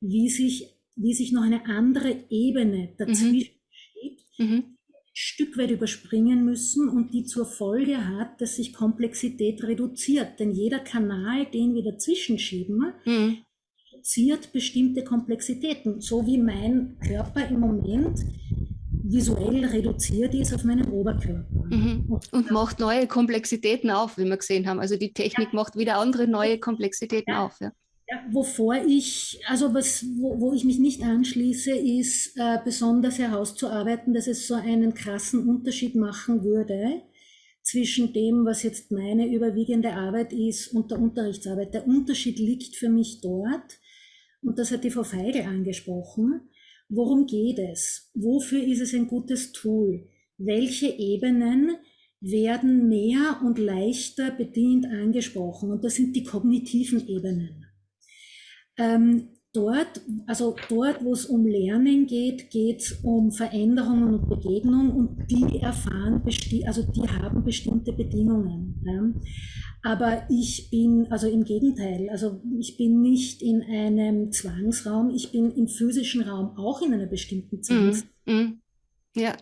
wie sich, wie sich noch eine andere Ebene dazwischen mhm. schiebt, mhm. Stück weit überspringen müssen und die zur Folge hat, dass sich Komplexität reduziert. Denn jeder Kanal, den wir dazwischen schieben, mhm. reduziert bestimmte Komplexitäten. So wie mein Körper im Moment visuell reduziert ist auf meinen Oberkörper. Mhm. Und macht neue Komplexitäten auf, wie wir gesehen haben. Also die Technik ja. macht wieder andere neue Komplexitäten ja. auf. Ja. Ja, wovor ich, also was, wo, wo ich mich nicht anschließe, ist äh, besonders herauszuarbeiten, dass es so einen krassen Unterschied machen würde zwischen dem, was jetzt meine überwiegende Arbeit ist und der Unterrichtsarbeit. Der Unterschied liegt für mich dort, und das hat die Frau Feigl angesprochen, Worum geht es? Wofür ist es ein gutes Tool? Welche Ebenen werden mehr und leichter bedient angesprochen? Und das sind die kognitiven Ebenen. Ähm, dort, also dort, wo es um Lernen geht, geht es um Veränderungen und Begegnung und die erfahren, also die haben bestimmte Bedingungen. Ja. Aber ich bin, also im Gegenteil, also ich bin nicht in einem Zwangsraum, ich bin im physischen Raum auch in einer bestimmten mhm, Zwangsraum. Mm, Ja.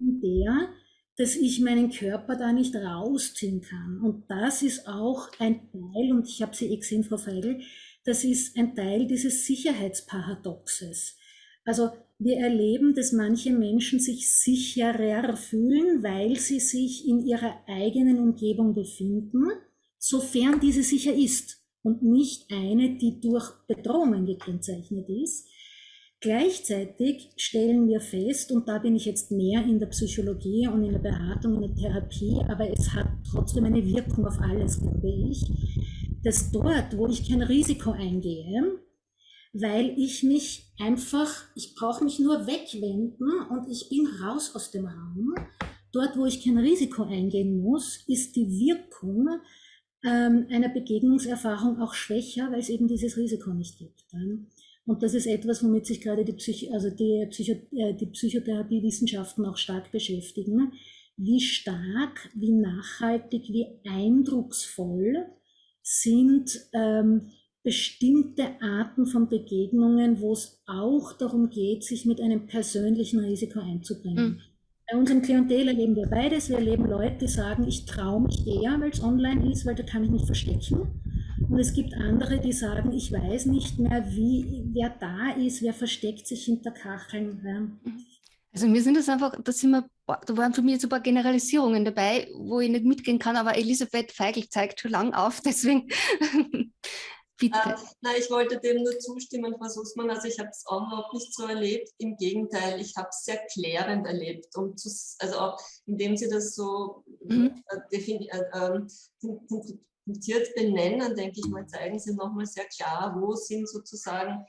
Der, dass ich meinen Körper da nicht rausziehen kann. Und das ist auch ein Teil, und ich habe sie eh gesehen, Frau Feigl, das ist ein Teil dieses Sicherheitsparadoxes. Also wir erleben, dass manche Menschen sich sicherer fühlen, weil sie sich in ihrer eigenen Umgebung befinden, sofern diese sicher ist und nicht eine, die durch Bedrohungen gekennzeichnet ist. Gleichzeitig stellen wir fest, und da bin ich jetzt mehr in der Psychologie und in der Beratung, in der Therapie, aber es hat trotzdem eine Wirkung auf alles, glaube ich, dass dort, wo ich kein Risiko eingehe, weil ich mich einfach, ich brauche mich nur wegwenden und ich bin raus aus dem Raum. Dort, wo ich kein Risiko eingehen muss, ist die Wirkung ähm, einer Begegnungserfahrung auch schwächer, weil es eben dieses Risiko nicht gibt. Und das ist etwas, womit sich gerade die, Psych also die, Psycho äh, die Psychotherapiewissenschaften auch stark beschäftigen. Wie stark, wie nachhaltig, wie eindrucksvoll sind ähm, bestimmte Arten von Begegnungen, wo es auch darum geht, sich mit einem persönlichen Risiko einzubringen. Mhm. Bei unserem Klientel erleben wir beides. Wir erleben Leute, die sagen, ich traue mich eher, weil es online ist, weil da kann ich mich verstecken. Und es gibt andere, die sagen, ich weiß nicht mehr, wie, wer da ist, wer versteckt sich hinter Kacheln. Mhm. Also mir sind das einfach, da sind wir, da waren für mich jetzt ein paar Generalisierungen dabei, wo ich nicht mitgehen kann, aber Elisabeth Feigl zeigt schon lang auf, deswegen Bitte. Äh, na, ich wollte dem nur zustimmen, Frau Sussmann. Also ich habe es auch überhaupt nicht so erlebt. Im Gegenteil, ich habe es sehr klärend erlebt. Um zu, also auch indem Sie das so mhm. äh, äh, äh, benennen, denke ich mal, zeigen Sie nochmal sehr klar, wo sind sozusagen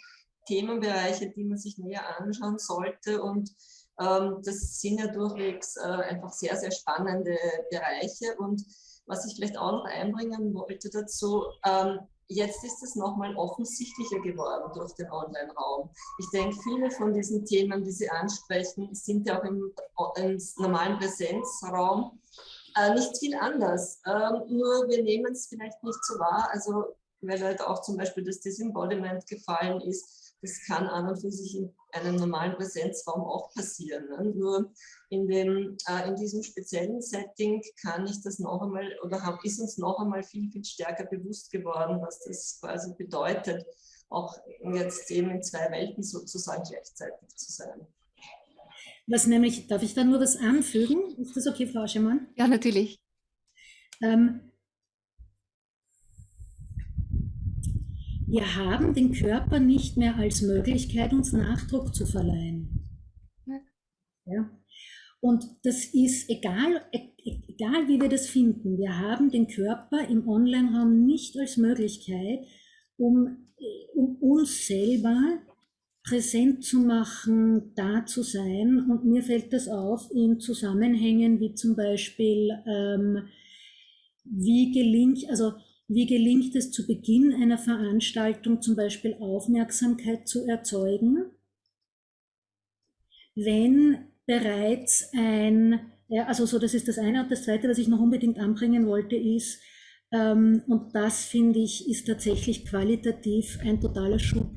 Themenbereiche, die man sich näher anschauen sollte. Und ähm, das sind ja durchwegs äh, einfach sehr, sehr spannende Bereiche. Und was ich vielleicht auch noch einbringen wollte dazu, ähm, jetzt ist es nochmal offensichtlicher geworden durch den Online-Raum. Ich denke, viele von diesen Themen, die Sie ansprechen, sind ja auch im, im normalen Präsenzraum äh, nicht viel anders. Ähm, nur wir nehmen es vielleicht nicht so wahr. Also weil halt auch zum Beispiel das Disembodiment gefallen ist, das kann an und für sich in einem normalen Präsenzraum auch passieren. Ne? Nur in, dem, äh, in diesem speziellen Setting kann ich das noch einmal oder hab, ist uns noch einmal viel, viel stärker bewusst geworden, was das quasi bedeutet, auch jetzt eben in zwei Welten sozusagen gleichzeitig zu sein. Was nämlich, darf ich da nur was anfügen? Ist das okay, Frau Schemann? Ja, natürlich. Ähm, wir haben den Körper nicht mehr als Möglichkeit, uns Nachdruck zu verleihen. Ja. ja. Und das ist egal, e-, egal, wie wir das finden, wir haben den Körper im Online-Raum nicht als Möglichkeit, um, um uns selber präsent zu machen, da zu sein. Und mir fällt das auf in Zusammenhängen wie zum Beispiel, ähm, wie gelingt, also wie gelingt es zu Beginn einer Veranstaltung zum Beispiel Aufmerksamkeit zu erzeugen, wenn bereits ein, also so, das ist das eine. Und das zweite, was ich noch unbedingt anbringen wollte, ist, ähm, und das finde ich, ist tatsächlich qualitativ ein totaler Schub,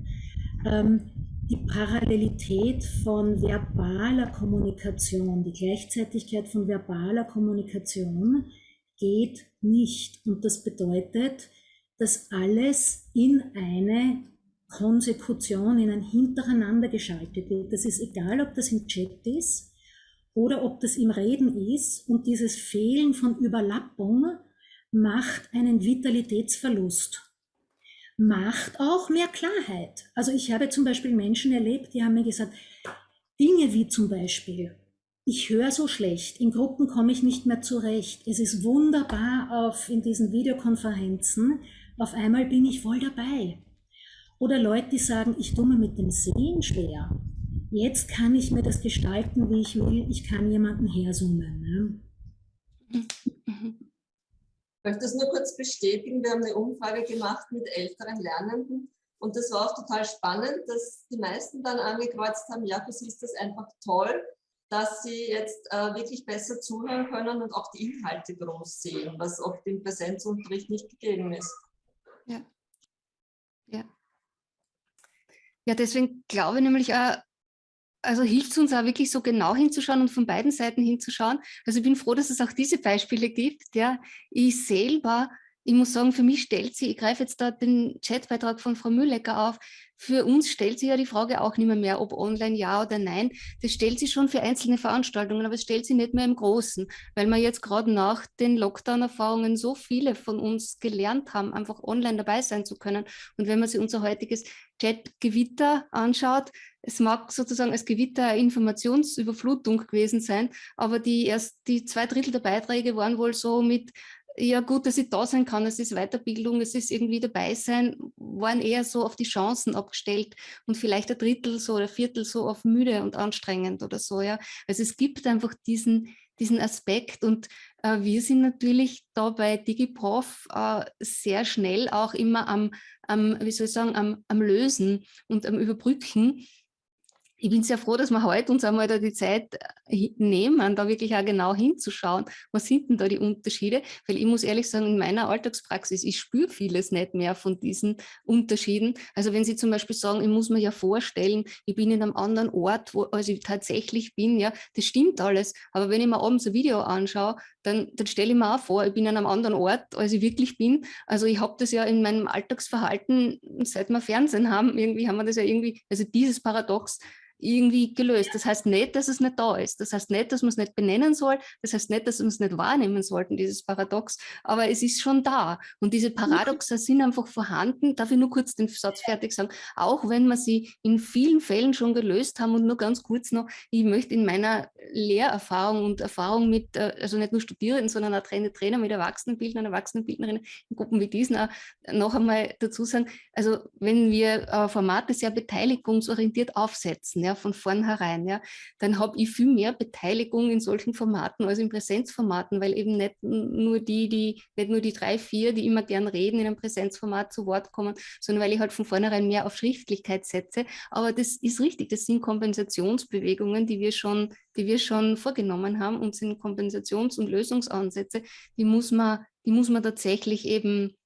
ähm, die Parallelität von verbaler Kommunikation, die Gleichzeitigkeit von verbaler Kommunikation geht nicht. Und das bedeutet, dass alles in eine Konsekution, in ein Hintereinander geschaltet wird. Das ist egal, ob das im Chat ist oder ob das im Reden ist. Und dieses Fehlen von Überlappung macht einen Vitalitätsverlust. Macht auch mehr Klarheit. Also ich habe zum Beispiel Menschen erlebt, die haben mir gesagt, Dinge wie zum Beispiel, ich höre so schlecht, in Gruppen komme ich nicht mehr zurecht. Es ist wunderbar auf, in diesen Videokonferenzen, auf einmal bin ich voll dabei. Oder Leute, die sagen, ich tue mir mit dem Sehen schwer. Jetzt kann ich mir das gestalten, wie ich will. Ich kann jemanden hersummen. Ne? Ich möchte das nur kurz bestätigen. Wir haben eine Umfrage gemacht mit älteren Lernenden. Und das war auch total spannend, dass die meisten dann angekreuzt haben, ja, für sie ist das einfach toll, dass sie jetzt äh, wirklich besser zuhören können und auch die Inhalte groß sehen, was oft im Präsenzunterricht nicht gegeben ist. Ja. Ja. Ja, deswegen glaube ich nämlich auch, also hilft es uns auch wirklich so genau hinzuschauen und von beiden Seiten hinzuschauen. Also ich bin froh, dass es auch diese Beispiele gibt. Ja. Ich selber ich muss sagen, für mich stellt sie, ich greife jetzt da den Chatbeitrag von Frau Müllecker auf, für uns stellt sich ja die Frage auch nicht mehr, mehr, ob online ja oder nein. Das stellt sie schon für einzelne Veranstaltungen, aber es stellt sie nicht mehr im Großen, weil wir jetzt gerade nach den Lockdown-Erfahrungen so viele von uns gelernt haben, einfach online dabei sein zu können. Und wenn man sich unser heutiges Chat-Gewitter anschaut, es mag sozusagen als Gewitter eine Informationsüberflutung gewesen sein, aber die erst die zwei Drittel der Beiträge waren wohl so mit ja gut, dass ich da sein kann, es ist Weiterbildung, es ist irgendwie dabei sein, waren eher so auf die Chancen abgestellt und vielleicht ein Drittel so oder ein Viertel so auf müde und anstrengend oder so, ja. Also es gibt einfach diesen, diesen Aspekt und äh, wir sind natürlich da bei DigiProf äh, sehr schnell auch immer am, am, wie soll ich sagen, am, am Lösen und am Überbrücken ich bin sehr froh, dass wir heute uns einmal da die Zeit äh, nehmen, da wirklich auch genau hinzuschauen, was sind denn da die Unterschiede, weil ich muss ehrlich sagen, in meiner Alltagspraxis, ich spüre vieles nicht mehr von diesen Unterschieden. Also wenn Sie zum Beispiel sagen, ich muss mir ja vorstellen, ich bin in einem anderen Ort, wo also ich tatsächlich bin, ja, das stimmt alles, aber wenn ich mir abends ein Video anschaue, dann, dann stelle ich mir auch vor, ich bin an einem anderen Ort, als ich wirklich bin. Also ich habe das ja in meinem Alltagsverhalten, seit wir Fernsehen haben, irgendwie haben wir das ja irgendwie, also dieses Paradox, irgendwie gelöst. Das heißt nicht, dass es nicht da ist. Das heißt nicht, dass man es nicht benennen soll. Das heißt nicht, dass wir es nicht wahrnehmen sollten, dieses Paradox. Aber es ist schon da. Und diese Paradoxa sind einfach vorhanden. Darf ich nur kurz den Satz fertig sagen? Auch wenn wir sie in vielen Fällen schon gelöst haben und nur ganz kurz noch, ich möchte in meiner Lehrerfahrung und Erfahrung mit, äh, also nicht nur Studierenden, sondern auch Trainer, Trainer mit Erwachsenenbildnern, Erwachsenenbildnerinnen in Gruppen wie diesen auch noch einmal dazu sagen, also wenn wir äh, Formate sehr beteiligungsorientiert aufsetzen, ja, von vornherein, ja, dann habe ich viel mehr Beteiligung in solchen Formaten als in Präsenzformaten, weil eben nicht nur die, die, nicht nur die drei, vier, die immer gern reden, in einem Präsenzformat zu Wort kommen, sondern weil ich halt von vornherein mehr auf Schriftlichkeit setze. Aber das ist richtig, das sind Kompensationsbewegungen, die wir schon, die wir schon vorgenommen haben und sind Kompensations- und Lösungsansätze, die muss man, die muss man tatsächlich eben,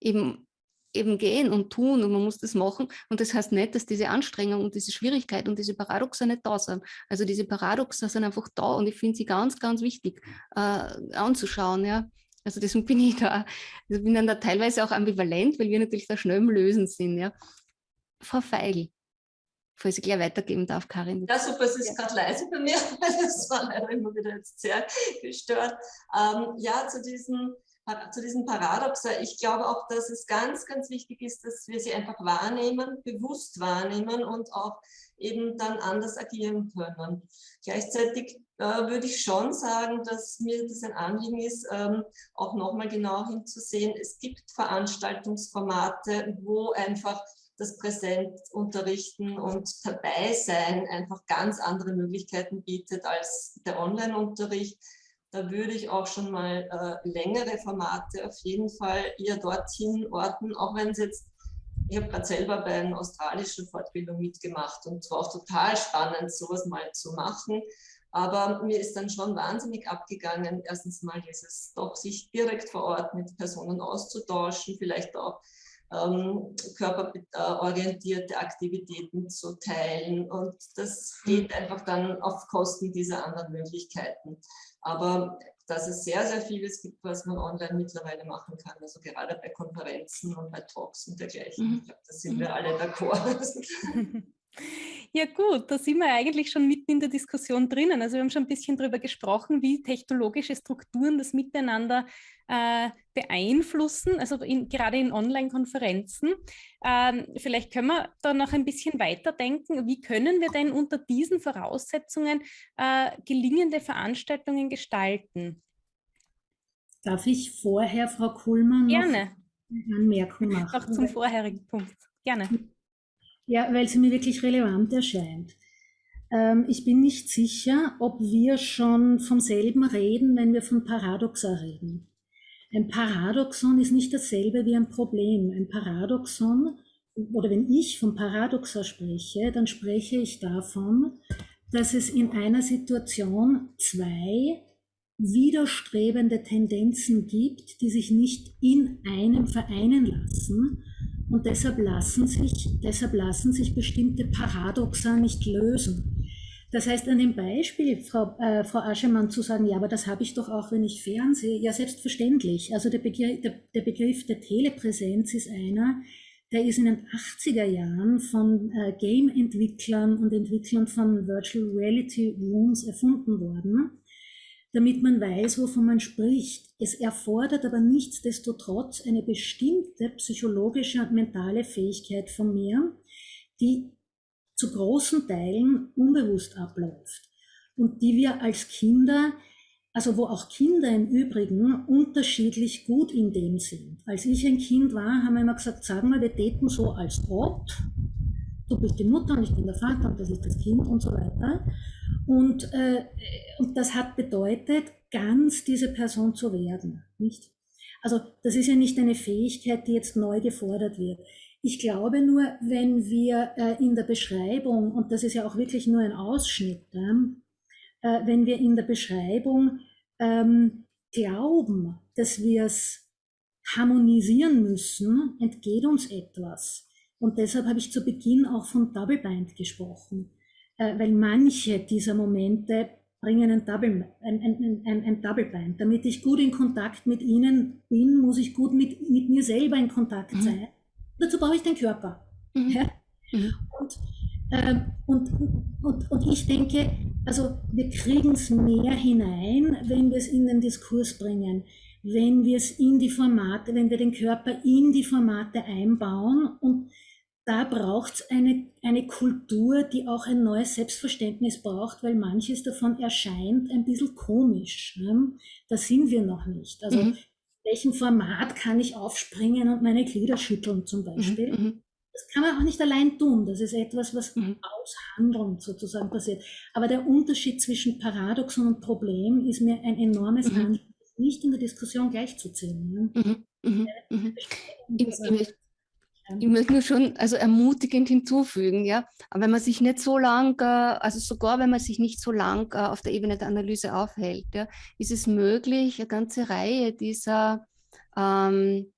eben eben gehen und tun und man muss das machen. Und das heißt nicht, dass diese Anstrengung und diese Schwierigkeit und diese Paradoxe nicht da sind. Also diese Paradoxe sind einfach da und ich finde sie ganz, ganz wichtig äh, anzuschauen. Ja. Also deswegen bin ich da, also bin dann da teilweise auch ambivalent, weil wir natürlich da schnell im Lösen sind. Ja. Frau Feigl, falls ich gleich weitergeben darf, Karin. Ja, super, es ist ja. gerade leise bei mir, das war leider immer wieder jetzt sehr gestört. Ähm, ja, zu diesen zu diesem Paradoxa. Ich glaube auch, dass es ganz, ganz wichtig ist, dass wir sie einfach wahrnehmen, bewusst wahrnehmen und auch eben dann anders agieren können. Gleichzeitig äh, würde ich schon sagen, dass mir das ein Anliegen ist, ähm, auch nochmal genau hinzusehen. Es gibt Veranstaltungsformate, wo einfach das Präsentunterrichten und dabei sein einfach ganz andere Möglichkeiten bietet als der Online-Unterricht da würde ich auch schon mal äh, längere Formate auf jeden Fall eher dorthin orten, auch wenn es jetzt, ich habe gerade selber bei einer australischen Fortbildung mitgemacht und es war auch total spannend, sowas mal zu machen. Aber mir ist dann schon wahnsinnig abgegangen, erstens mal dieses doch sich direkt vor Ort mit Personen auszutauschen, vielleicht auch ähm, körperorientierte Aktivitäten zu teilen. Und das geht einfach dann auf Kosten dieser anderen Möglichkeiten. Aber dass es sehr, sehr vieles gibt, was man online mittlerweile machen kann, also gerade bei Konferenzen und bei Talks und dergleichen. Mhm. Ich glaube, da sind wir mhm. alle d'accord. Ja gut, da sind wir eigentlich schon mitten in der Diskussion drinnen. Also wir haben schon ein bisschen darüber gesprochen, wie technologische Strukturen das Miteinander äh, beeinflussen, also in, gerade in Online-Konferenzen. Ähm, vielleicht können wir da noch ein bisschen weiterdenken. Wie können wir denn unter diesen Voraussetzungen äh, gelingende Veranstaltungen gestalten? Darf ich vorher, Frau Kuhlmann, Gerne. eine Anmerkung machen? Auch zum vorherigen Punkt. Gerne. Ja, weil sie mir wirklich relevant erscheint. Ähm, ich bin nicht sicher, ob wir schon vom selben reden, wenn wir von Paradoxa reden. Ein Paradoxon ist nicht dasselbe wie ein Problem. Ein Paradoxon, oder wenn ich von Paradoxa spreche, dann spreche ich davon, dass es in einer Situation zwei widerstrebende Tendenzen gibt, die sich nicht in einem vereinen lassen, und deshalb lassen sich, deshalb lassen sich bestimmte Paradoxa nicht lösen. Das heißt, an dem Beispiel, Frau, äh, Frau Aschemann, zu sagen, ja, aber das habe ich doch auch, wenn ich fernsehe, ja, selbstverständlich. Also der Begriff, der, der Begriff der Telepräsenz ist einer, der ist in den 80er Jahren von äh, Game-Entwicklern und Entwicklern von Virtual Reality Rooms erfunden worden damit man weiß, wovon man spricht. Es erfordert aber nichtsdestotrotz eine bestimmte psychologische und mentale Fähigkeit von mir, die zu großen Teilen unbewusst abläuft und die wir als Kinder, also wo auch Kinder im Übrigen unterschiedlich gut in dem sind. Als ich ein Kind war, haben wir immer gesagt, sagen wir, wir täten so als ob, du bist die Mutter und ich bin der Vater und das ist das Kind und so weiter. Und, äh, und das hat bedeutet, ganz diese Person zu werden. Nicht? Also das ist ja nicht eine Fähigkeit, die jetzt neu gefordert wird. Ich glaube nur, wenn wir äh, in der Beschreibung, und das ist ja auch wirklich nur ein Ausschnitt, äh, wenn wir in der Beschreibung ähm, glauben, dass wir es harmonisieren müssen, entgeht uns etwas. Und deshalb habe ich zu Beginn auch von Double Bind gesprochen äh, weil manche dieser Momente bringen ein Double, ein, ein, ein, ein Double Bind. Damit ich gut in Kontakt mit ihnen bin, muss ich gut mit, mit mir selber in Kontakt mhm. sein. Dazu brauche ich den Körper. Mhm. Ja? Mhm. Und Ähm, und, und, und ich denke, also wir kriegen es mehr hinein, wenn wir es in den Diskurs bringen, wenn wir es in die Formate, wenn wir den Körper in die Formate einbauen und da braucht es eine, eine Kultur, die auch ein neues Selbstverständnis braucht, weil manches davon erscheint ein bisschen komisch. Ne? Da sind wir noch nicht. Also mhm. welchem Format kann ich aufspringen und meine Glieder schütteln zum Beispiel? Mhm. mhm. Das kann man auch nicht allein tun. Das ist etwas, was mhm. aushandeln sozusagen passiert. Aber der Unterschied zwischen Paradoxon und Problem ist mir ein enormes mhm. Anliegen, nicht in der Diskussion gleichzuziehen. Ne? Mhm. Mhm. mhm. Ich, ich, möchte nur schon also ermutigend hinzufügen, ja. Aber wenn man sich nicht so lang, äh, also sogar wenn man sich nicht so lang äh, auf der Ebene der Analyse aufhält, ja, ist es möglich, eine ganze Reihe dieser ähm,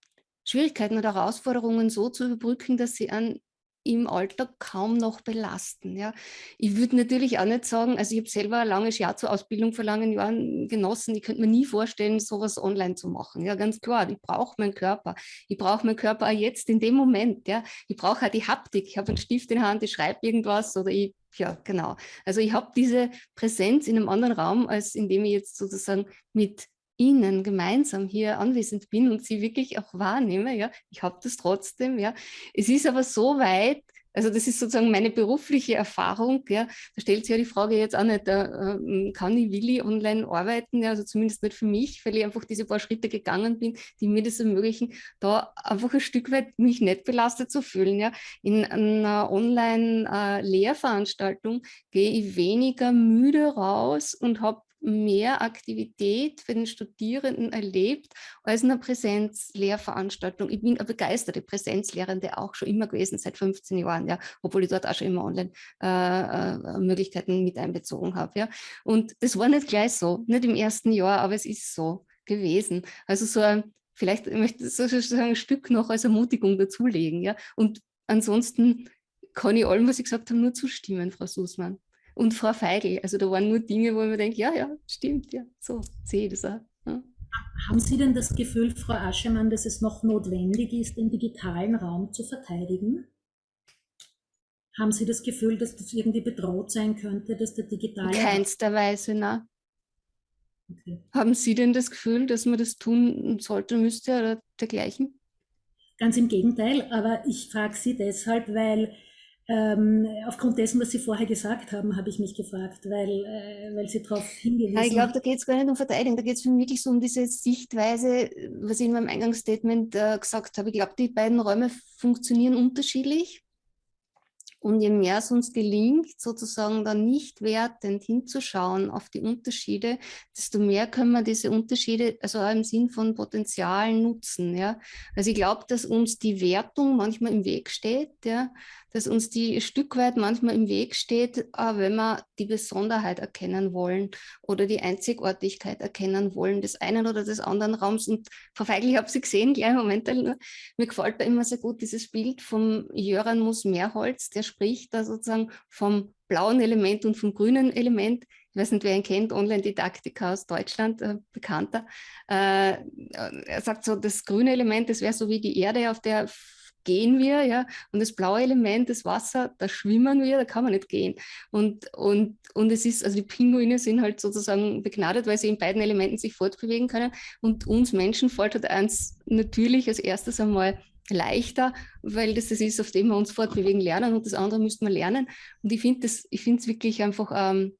Schwierigkeiten oder Herausforderungen so zu überbrücken, dass sie an im Alltag kaum noch belasten. Ja. Ich würde natürlich auch nicht sagen, also ich habe selber ein langes Jahr zur Ausbildung vor langen Jahren genossen, ich könnte mir nie vorstellen, sowas online zu machen. Ja, ganz klar, ich brauche meinen Körper. Ich brauche meinen Körper auch jetzt in dem Moment. Ja. Ich brauche auch die Haptik. Ich habe einen Stift in der Hand, ich schreibe irgendwas oder ich ja, genau. Also ich habe diese Präsenz in einem anderen Raum, als indem ich jetzt sozusagen mit Ihnen gemeinsam hier anwesend bin und Sie wirklich auch wahrnehme, ja, ich habe das trotzdem, ja. Es ist aber so weit, also das ist sozusagen meine berufliche Erfahrung, ja. Da stellt sich ja die Frage jetzt auch nicht, äh, kann ich, will ich online arbeiten, ja, also zumindest nicht für mich, weil ich einfach diese paar Schritte gegangen bin, die mir das ermöglichen, da einfach ein Stück weit mich nicht belastet zu fühlen, ja. In einer Online-Lehrveranstaltung äh, gehe ich weniger müde raus und habe mehr Aktivität für den Studierenden erlebt als in einer Präsenzlehrveranstaltung. Ich bin eine begeisterte Präsenzlehrende auch schon immer gewesen, seit 15 Jahren, ja, obwohl ich dort auch schon immer Online-Möglichkeiten äh, äh mit einbezogen habe. Ja. Und das war nicht gleich so, nicht im ersten Jahr, aber es ist so gewesen. Also so ein, vielleicht möchte ich sozusagen ein Stück noch als Ermutigung dazulegen. Ja. Und ansonsten kann ich allem, was ich gesagt habe, nur zustimmen, Frau Sussmann und Frau Feigl. Also da waren nur Dinge, wo mir denke, ja, ja, stimmt, ja, so sehe ich das auch. Ja. Haben Sie denn das Gefühl, Frau Aschemann, dass es noch notwendig ist, den digitalen Raum zu verteidigen? Haben Sie das Gefühl, dass das irgendwie bedroht sein könnte, dass der digitale... In keinster Weise, nein. Okay. Haben Sie denn das Gefühl, dass man das tun sollte, müsste oder dergleichen? Ganz im Gegenteil, aber ich frage Sie deshalb, weil ähm, aufgrund dessen, was Sie vorher gesagt haben, habe ich mich gefragt, weil, äh, weil Sie darauf hingewiesen haben. Ich glaube, da geht es gar nicht um Verteidigung, da geht es wirklich so um diese Sichtweise, was ich in meinem Eingangsstatement äh, gesagt habe. Ich glaube, die beiden Räume funktionieren unterschiedlich. Und je mehr es uns gelingt, sozusagen dann nicht wertend hinzuschauen auf die Unterschiede, desto mehr können wir diese Unterschiede, also auch im Sinn von Potenzialen nutzen. Ja? Also ich glaube, dass uns die Wertung manchmal im Weg steht, ja? Dass uns die Stück weit manchmal im Weg steht, wenn wir die Besonderheit erkennen wollen oder die Einzigartigkeit erkennen wollen des einen oder des anderen Raums. Und Frau Feigl, ich habe sie gesehen, gleich im Moment, mir gefällt da immer sehr gut dieses Bild vom Jöran Mus-Mehrholz, der spricht da sozusagen vom blauen Element und vom grünen Element. Ich weiß nicht, wer ihn kennt, Online-Didaktiker aus Deutschland, äh, bekannter. Äh, er sagt so, das grüne Element, das wäre so wie die Erde, auf der gehen wir, ja, und das blaue Element, das Wasser, da schwimmen wir, da kann man nicht gehen. Und, und, und es ist, also die Pinguine sind halt sozusagen begnadet, weil sie in beiden Elementen sich fortbewegen können und uns Menschen fällt halt eins natürlich als erstes einmal leichter, weil das das ist, auf dem wir uns fortbewegen lernen und das andere müssten wir lernen. Und ich finde es wirklich einfach ähm,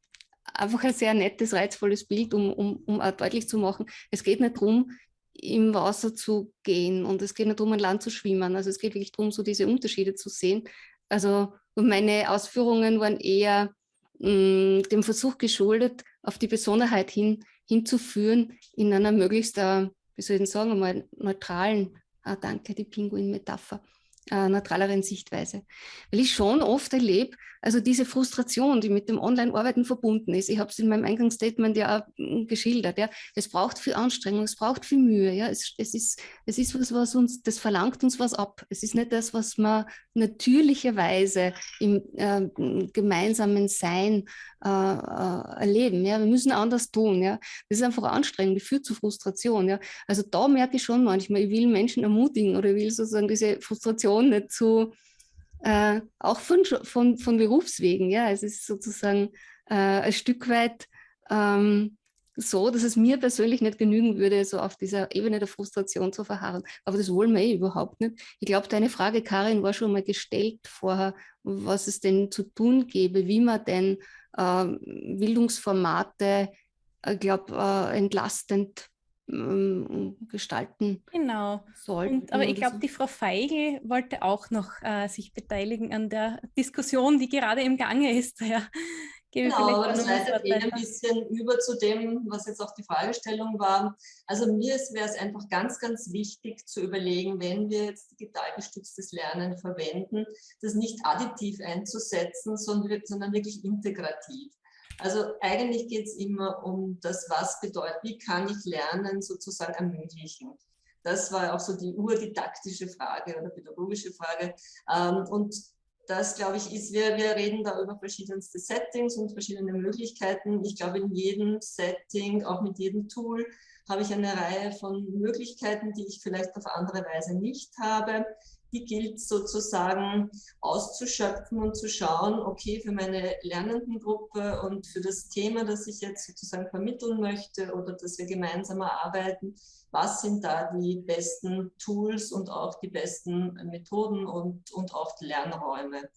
einfach ein sehr nettes, reizvolles Bild, um, um, um auch deutlich zu machen, es geht nicht darum, im Wasser zu gehen und es geht nicht darum, an Land zu schwimmen. Also es geht wirklich darum, so diese Unterschiede zu sehen. Also meine Ausführungen waren eher mh, mm, dem Versuch geschuldet, auf die Besonderheit hin, hinzuführen in einer möglichst, äh, wie soll ich denn sagen, einmal neutralen, ah, danke, die Pinguin-Metapher, äh, neutraleren Sichtweise. Weil ich schon oft erlebe, also diese Frustration, die mit dem Online-Arbeiten verbunden ist, ich habe es in meinem Eingangsstatement ja auch hm, geschildert, ja, es braucht viel Anstrengung, es braucht viel Mühe, ja, es, es, ist, es ist was, was uns, das verlangt uns was ab. Es ist nicht das, was man natürlicherweise im äh, gemeinsamen Sein äh, äh, erleben, ja, wir müssen anders tun, ja, das ist einfach anstrengend, das führt zu Frustration, ja, also da merke ich schon manchmal, ich will Menschen ermutigen oder ich will sozusagen diese Frustration nicht zu äh, auch von, von, von Berufswegen. Ja, es ist sozusagen äh, ein Stück weit ähm, so, dass es mir persönlich nicht genügen würde, so auf dieser Ebene der Frustration zu verharren. Aber das wollen wir eh überhaupt nicht. Ich glaube, deine Frage, Karin, war schon mal gestellt vorher, was es denn zu tun gäbe, wie man denn äh, Bildungsformate, ich glaube, äh, entlastend ähm, gestalten genau. sollten. aber ich glaube, so. die Frau Feigl wollte auch noch äh, sich beteiligen an der Diskussion, die gerade im Gange ist. Ja. Gebe genau, aber das leitet eh ein bisschen über zu dem, was jetzt auch die Fragestellung war. Also mir wäre es einfach ganz, ganz wichtig zu überlegen, wenn wir jetzt digital gestütztes Lernen verwenden, das nicht additiv einzusetzen, sondern, sondern wirklich integrativ. Also eigentlich geht es immer um das, was bedeutet, wie kann ich Lernen sozusagen ermöglichen. Das war auch so die urdidaktische Frage oder pädagogische Frage. Ähm, und das, glaube ich, ist, wir, wir reden da über verschiedenste Settings und verschiedene Möglichkeiten. Ich glaube, in jedem Setting, auch mit jedem Tool, habe ich eine Reihe von Möglichkeiten, die ich vielleicht auf andere Weise nicht habe die gilt sozusagen auszuschöpfen und zu schauen, okay, für meine Lernendengruppe und für das Thema, das ich jetzt sozusagen vermitteln möchte oder dass wir gemeinsam erarbeiten, was sind da die besten Tools und auch die besten Methoden und, und auch Lernräume.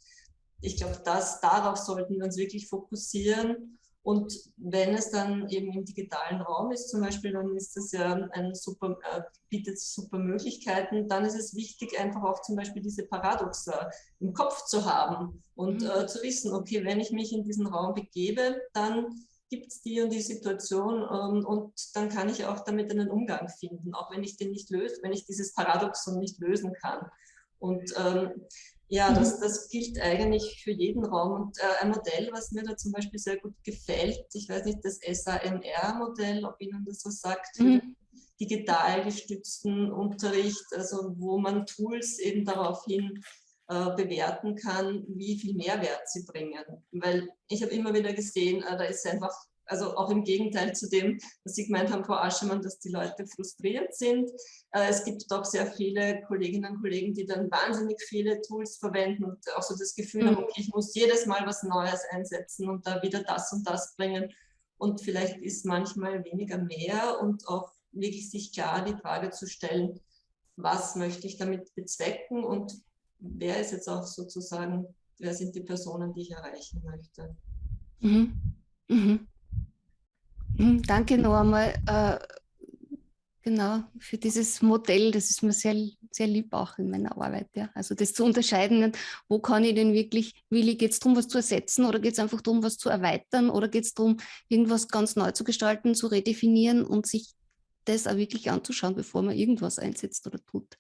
Ich glaube, darauf sollten wir uns wirklich fokussieren und wenn es dann eben im digitalen Raum ist zum Beispiel, dann ist das ja ein super, äh, bietet super Möglichkeiten. Dann ist es wichtig, einfach auch zum Beispiel diese Paradoxa im Kopf zu haben und mhm. äh, zu wissen, okay, wenn ich mich in diesen Raum begebe, dann gibt es die und die Situation ähm, und dann kann ich auch damit einen Umgang finden, auch wenn ich den nicht löse, wenn ich dieses Paradoxon nicht lösen kann. Und ähm, ja, das, mhm. das gilt eigentlich für jeden Raum. Und äh, ein Modell, was mir da zum Beispiel sehr gut gefällt, ich weiß nicht, das SAMR-Modell, ob Ihnen das so sagt, mhm. digital gestützten Unterricht, also wo man Tools eben daraufhin äh, bewerten kann, wie viel Mehrwert sie bringen. Weil ich habe immer wieder gesehen, äh, da ist einfach also auch im Gegenteil zu dem, was Sie gemeint haben, Frau Aschemann, dass die Leute frustriert sind. Äh, es gibt doch sehr viele Kolleginnen und Kollegen, die dann wahnsinnig viele Tools verwenden und auch so das Gefühl mhm. haben, okay, ich muss jedes Mal was Neues einsetzen und da wieder das und das bringen. Und vielleicht ist manchmal weniger mehr und auch wirklich sich klar die Frage zu stellen, was möchte ich damit bezwecken und wer ist jetzt auch sozusagen, wer sind die Personen, die ich erreichen möchte. Mhm. Mhm. Hm, danke noch einmal äh, genau für dieses Modell. Das ist mir sehr, sehr lieb auch in meiner Arbeit. Ja. Also das zu unterscheiden, wo kann ich denn wirklich, will ich, geht es darum, was zu ersetzen oder geht es einfach darum, was zu erweitern oder geht es darum, irgendwas ganz neu zu gestalten, zu redefinieren und sich das auch wirklich anzuschauen, bevor man irgendwas einsetzt oder tut.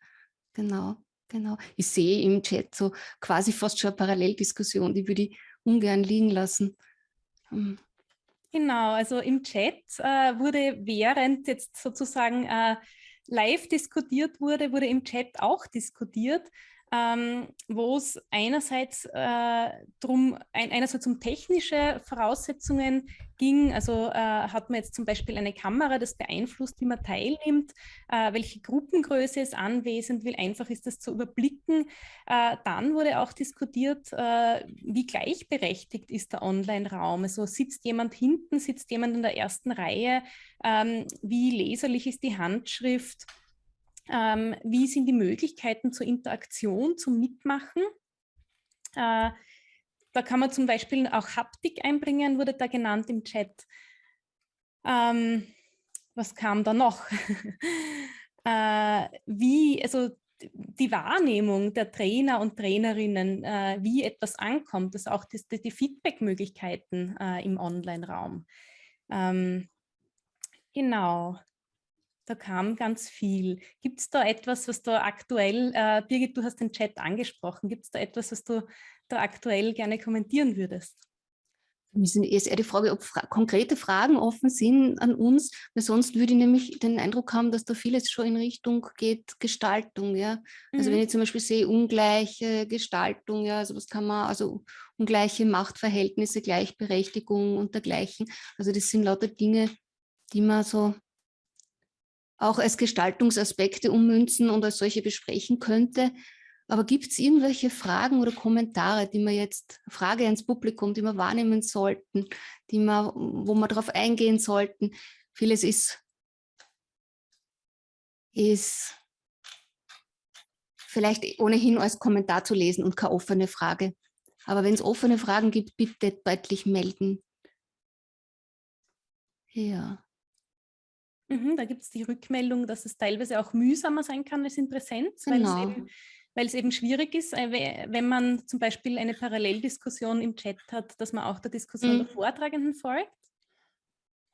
Genau, genau. Ich sehe im Chat so quasi fast schon eine Paralleldiskussion, die würde ich ungern liegen lassen. Hm. Genau, also im Chat äh, wurde während jetzt sozusagen äh, live diskutiert wurde, wurde im Chat auch diskutiert ähm, wo es einerseits äh, drum, ein, einerseits um technische Voraussetzungen ging, also äh, hat man jetzt zum Beispiel eine Kamera, das beeinflusst, wie man teilnimmt, äh, welche Gruppengröße ist anwesend, wie einfach ist das zu überblicken. Äh, dann wurde auch diskutiert, äh, wie gleichberechtigt ist der Online-Raum, also sitzt jemand hinten, sitzt jemand in der ersten Reihe, ähm, wie leserlich ist die Handschrift, ähm, wie sind die Möglichkeiten zur Interaktion, zum Mitmachen? Äh, da kann man zum Beispiel auch Haptik einbringen, wurde da genannt im Chat. Ähm, was kam da noch? äh, wie, also die Wahrnehmung der Trainer und Trainerinnen, äh, wie etwas ankommt, also auch das, die Feedback-Möglichkeiten äh, im Online-Raum. Ähm, genau. Da kam ganz viel. Gibt es da etwas, was da aktuell, äh, Birgit, du hast den Chat angesprochen, gibt es da etwas, was du da aktuell gerne kommentieren würdest? Mir ist eher die Frage, ob fra konkrete Fragen offen sind an uns, weil sonst würde ich nämlich den Eindruck haben, dass da vieles schon in Richtung geht, Gestaltung, ja. Also mhm. wenn ich zum Beispiel sehe, ungleiche Gestaltung, ja, also was kann man, also ungleiche Machtverhältnisse, Gleichberechtigung und dergleichen. Also das sind lauter Dinge, die man so auch als Gestaltungsaspekte ummünzen und als solche besprechen könnte. Aber gibt es irgendwelche Fragen oder Kommentare, die wir jetzt, Frage ans Publikum, die wir wahrnehmen sollten, die wir, wo wir darauf eingehen sollten? Vieles ist, ist vielleicht ohnehin als Kommentar zu lesen und keine offene Frage. Aber wenn es offene Fragen gibt, bitte deutlich melden. Ja. Mhm, da gibt es die Rückmeldung, dass es teilweise auch mühsamer sein kann als in Präsenz, genau. weil es eben weil es eben schwierig ist, äh, wenn man zum Beispiel eine Paralleldiskussion im Chat hat, dass man auch der Diskussion mhm. der Vortragenden folgt.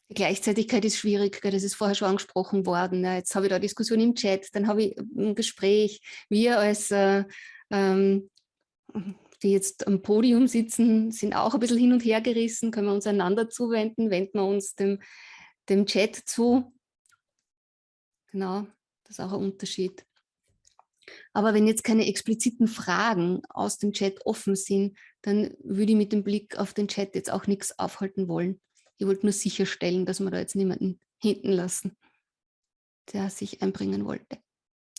Die Gleichzeitigkeit ist schwierig, das ist vorher schon angesprochen worden. Jetzt habe ich da Diskussion im Chat, dann habe ich ein Gespräch. Wir als, äh, ähm, die jetzt am Podium sitzen, sind auch ein bisschen hin und her gerissen. Können wir uns einander zuwenden, wenden wir uns dem, dem Chat zu. Genau, das ist auch ein Unterschied. Aber wenn jetzt keine expliziten Fragen aus dem Chat offen sind, dann würde ich mit dem Blick auf den Chat jetzt auch nichts aufhalten wollen. Ich wollte nur sicherstellen, dass wir da jetzt niemanden hinten lassen, der sich einbringen wollte.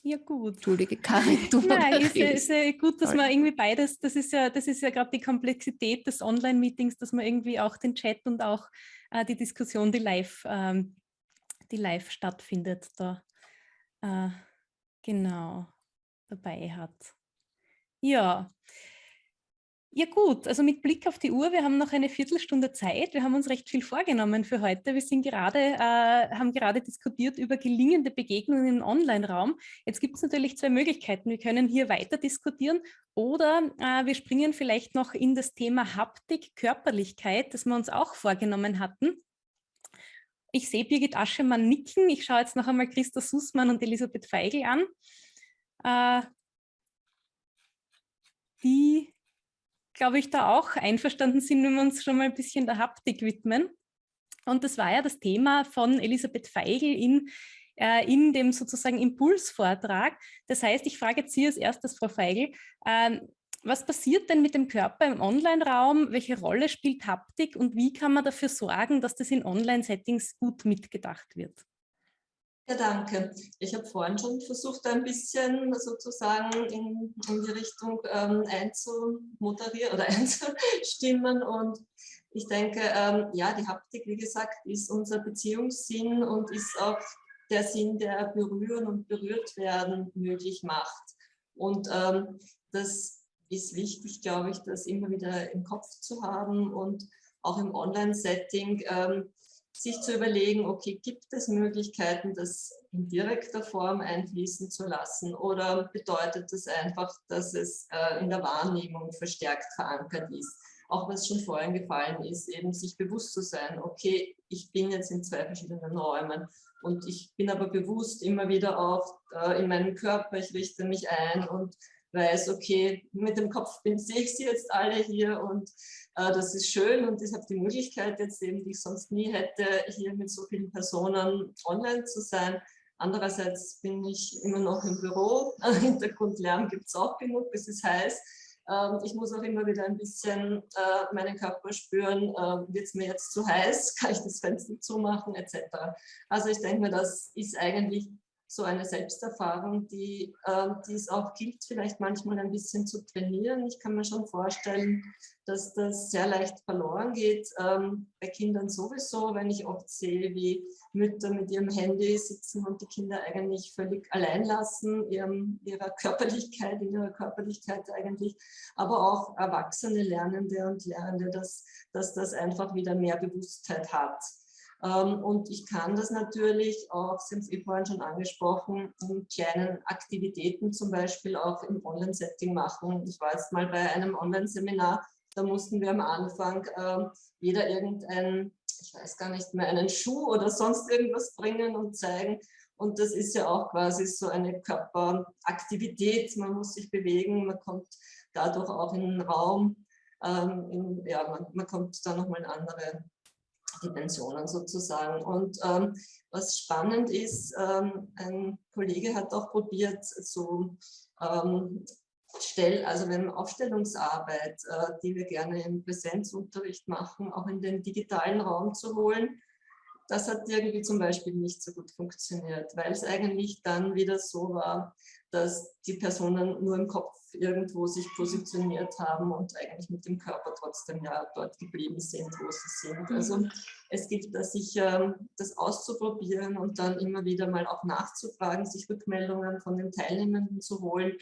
Ja, gut. Entschuldige, Karin, du Nein, ist, ja, ist ja gut, dass man irgendwie beides, das ist ja, das ist ja gerade die Komplexität des Online-Meetings, dass man irgendwie auch den Chat und auch äh, die Diskussion, die live, ähm, die live stattfindet, da äh, genau dabei hat. Ja. Ja gut, also mit Blick auf die Uhr, wir haben noch eine Viertelstunde Zeit. Wir haben uns recht viel vorgenommen für heute. Wir sind gerade, äh, haben gerade diskutiert über gelingende Begegnungen im Online-Raum. Jetzt gibt es natürlich zwei Möglichkeiten. Wir können hier weiter diskutieren oder äh, wir springen vielleicht noch in das Thema Haptik, Körperlichkeit, das wir uns auch vorgenommen hatten. Ich sehe Birgit Aschemann nicken. Ich schaue jetzt noch einmal Christa Sussmann und Elisabeth Feigl an äh, die, glaube ich, da auch einverstanden sind, wenn wir uns schon mal ein bisschen der Haptik widmen. Und das war ja das Thema von Elisabeth Feigl in, äh, in dem sozusagen Impulsvortrag. Das heißt, ich frage jetzt Sie als erstes, Frau Feigl, äh, was passiert denn mit dem Körper im Online-Raum? Welche Rolle spielt Haptik und wie kann man dafür sorgen, dass das in Online-Settings gut mitgedacht wird? Ja, danke. Ich habe vorhin schon versucht, ein bisschen sozusagen in, in die Richtung ähm, einzumoderieren oder einzustimmen. Und ich denke, ähm, ja, die Haptik, wie gesagt, ist unser Beziehungssinn und ist auch der Sinn, der berühren und berührt werden möglich macht. Und ähm, das ist wichtig, glaube ich, das immer wieder im Kopf zu haben und auch im Online-Setting ähm, sich zu überlegen, okay, gibt es Möglichkeiten, das in direkter Form einfließen zu lassen oder bedeutet das einfach, dass es äh, in der Wahrnehmung verstärkt verankert ist? Auch was schon vorhin gefallen ist, eben sich bewusst zu sein, okay, ich bin jetzt in zwei verschiedenen Räumen und ich bin aber bewusst immer wieder auch äh, in meinem Körper, ich richte mich ein und weiß, okay, mit dem Kopf bin, sehe ich sie jetzt alle hier und äh, das ist schön und ich habe die Möglichkeit jetzt eben, die ich sonst nie hätte, hier mit so vielen Personen online zu sein. Andererseits bin ich immer noch im Büro, Hintergrundlärm gibt es auch genug, es ist heiß. Ähm, ich muss auch immer wieder ein bisschen äh, meinen Körper spüren, äh, wird es mir jetzt zu heiß, kann ich das Fenster zumachen etc. Also ich denke mir, das ist eigentlich so eine Selbsterfahrung, die, äh, es auch gilt, vielleicht manchmal ein bisschen zu trainieren. Ich kann mir schon vorstellen, dass das sehr leicht verloren geht, ähm, bei Kindern sowieso, wenn ich oft sehe, wie Mütter mit ihrem Handy sitzen und die Kinder eigentlich völlig allein lassen, ihrem, ihrer Körperlichkeit, in ihrer Körperlichkeit eigentlich, aber auch Erwachsene Lernende und Lehrende, dass, dass das einfach wieder mehr Bewusstheit hat. Ähm, und ich kann das natürlich auch, Sie haben es eh vorhin schon angesprochen, in kleinen Aktivitäten zum Beispiel auch im Online-Setting machen. Ich war jetzt mal bei einem Online-Seminar, da mussten wir am Anfang äh, jeder irgendein, ich weiß gar nicht mehr, einen Schuh oder sonst irgendwas bringen und zeigen. Und das ist ja auch quasi so eine Körperaktivität. Man muss sich bewegen, man kommt dadurch auch in den Raum. Ähm, in, ja, man, man kommt da nochmal in andere Dimensionen sozusagen. Und ähm, was spannend ist, ähm, ein Kollege hat auch probiert, so ähm, Stell, also wenn Aufstellungsarbeit, äh, die wir gerne im Präsenzunterricht machen, auch in den digitalen Raum zu holen. Das hat irgendwie zum Beispiel nicht so gut funktioniert, weil es eigentlich dann wieder so war, dass die Personen nur im Kopf irgendwo sich positioniert haben und eigentlich mit dem Körper trotzdem ja dort geblieben sind, wo sie sind. Also es gibt da sicher das auszuprobieren und dann immer wieder mal auch nachzufragen, sich Rückmeldungen von den Teilnehmenden zu holen ähm,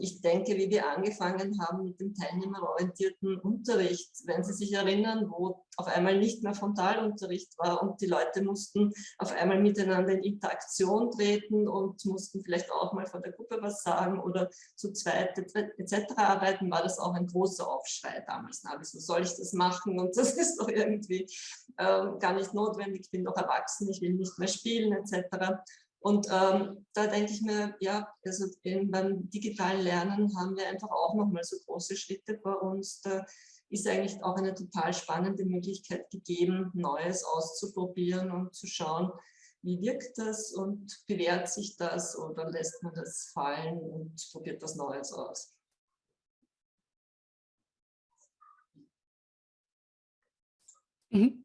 ich denke, wie wir angefangen haben mit dem teilnehmerorientierten Unterricht, wenn Sie sich erinnern, wo auf einmal nicht mehr Frontalunterricht war und die Leute mussten auf einmal miteinander in Interaktion treten und mussten vielleicht auch mal vor der Gruppe was sagen oder zu zweit etc. arbeiten, war das auch ein großer Aufschrei damals. Na, wieso soll ich das machen? Und das ist doch irgendwie äh, gar nicht notwendig, ich bin doch erwachsen, ich will nicht mehr spielen etc. Und ähm, da denke ich mir, ja, also in, beim digitalen Lernen haben wir einfach auch nochmal so große Schritte vor uns. Da ist eigentlich auch eine total spannende Möglichkeit gegeben, Neues auszuprobieren und zu schauen, wie wirkt das und bewährt sich das oder lässt man das fallen und probiert was Neues aus. Mhm.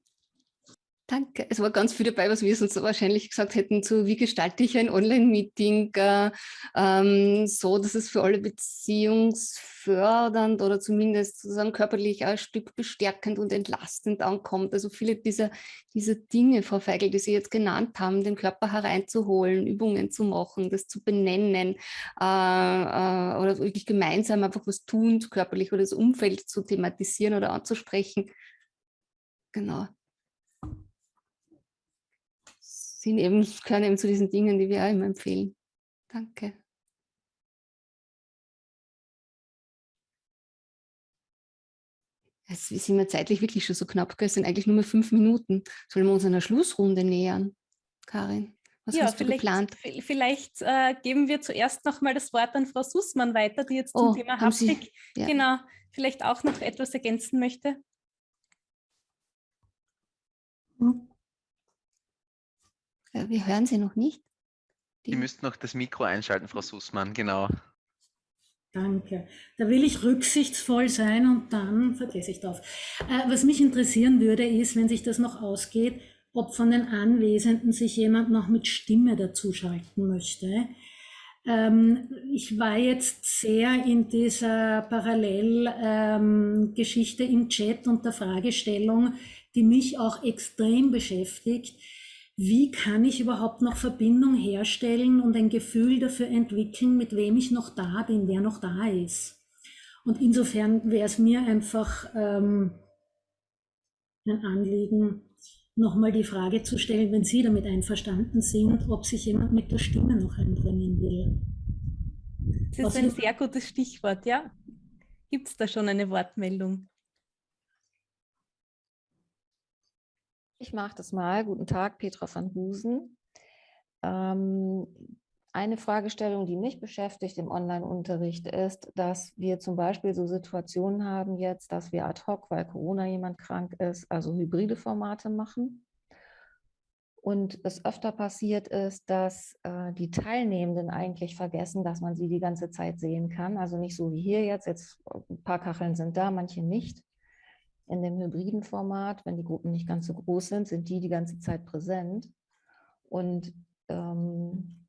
Danke. Es war ganz viel dabei, was wir sonst wahrscheinlich gesagt hätten, zu wie gestalte ich ein Online-Meeting äh, ähm, so, dass es für alle beziehungsfördernd oder zumindest sozusagen körperlich ein Stück bestärkend und entlastend ankommt. Also viele dieser, dieser Dinge, Frau Feigl, die Sie jetzt genannt haben, den Körper hereinzuholen, Übungen zu machen, das zu benennen äh, äh, oder wirklich gemeinsam einfach was tun, körperlich oder das Umfeld zu thematisieren oder anzusprechen. Genau sind eben, gehören eben zu diesen Dingen, die wir auch immer empfehlen. Danke. Es sind wir zeitlich wirklich schon so knapp, es sind eigentlich nur mehr fünf Minuten. Sollen wir uns einer Schlussrunde nähern, Karin? Was ja, hast du vielleicht, geplant? Vielleicht äh, geben wir zuerst noch mal das Wort an Frau Sussmann weiter, die jetzt zum oh, Thema Haptik ja. genau, vielleicht auch noch etwas ergänzen möchte. Hm. Wir hören Sie noch nicht. Die Sie müssten noch das Mikro einschalten, Frau Sussmann, genau. Danke. Da will ich rücksichtsvoll sein und dann vergesse ich das. Äh, was mich interessieren würde, ist, wenn sich das noch ausgeht, ob von den Anwesenden sich jemand noch mit Stimme dazuschalten möchte. Ähm, ich war jetzt sehr in dieser Parallelgeschichte ähm, im Chat und der Fragestellung, die mich auch extrem beschäftigt wie kann ich überhaupt noch Verbindung herstellen und ein Gefühl dafür entwickeln, mit wem ich noch da bin, wer noch da ist. Und insofern wäre es mir einfach ähm, ein Anliegen, nochmal die Frage zu stellen, wenn Sie damit einverstanden sind, ob sich jemand mit der Stimme noch einbringen will. Das ist Was ein sehr gutes Stichwort, ja. Gibt es da schon eine Wortmeldung? Ich mache das mal. Guten Tag, Petra van Husen. Ähm, eine Fragestellung, die mich beschäftigt im Online-Unterricht ist, dass wir zum Beispiel so Situationen haben jetzt, dass wir ad hoc, weil Corona jemand krank ist, also hybride Formate machen. Und es öfter passiert ist, dass äh, die Teilnehmenden eigentlich vergessen, dass man sie die ganze Zeit sehen kann. Also nicht so wie hier jetzt, jetzt ein paar Kacheln sind da, manche nicht in dem hybriden Format, wenn die Gruppen nicht ganz so groß sind, sind die die ganze Zeit präsent. Und ähm,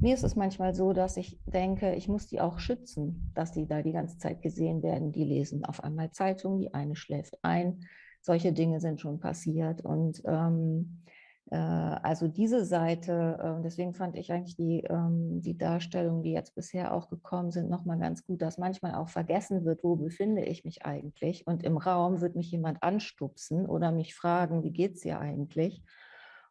mir ist es manchmal so, dass ich denke, ich muss die auch schützen, dass die da die ganze Zeit gesehen werden. Die lesen auf einmal Zeitungen, die eine schläft ein. Solche Dinge sind schon passiert. Und ähm, äh, also diese Seite, äh, deswegen fand ich eigentlich die, ähm, die Darstellungen, die jetzt bisher auch gekommen sind, nochmal ganz gut, dass manchmal auch vergessen wird, wo befinde ich mich eigentlich. Und im Raum wird mich jemand anstupsen oder mich fragen, wie geht es dir eigentlich?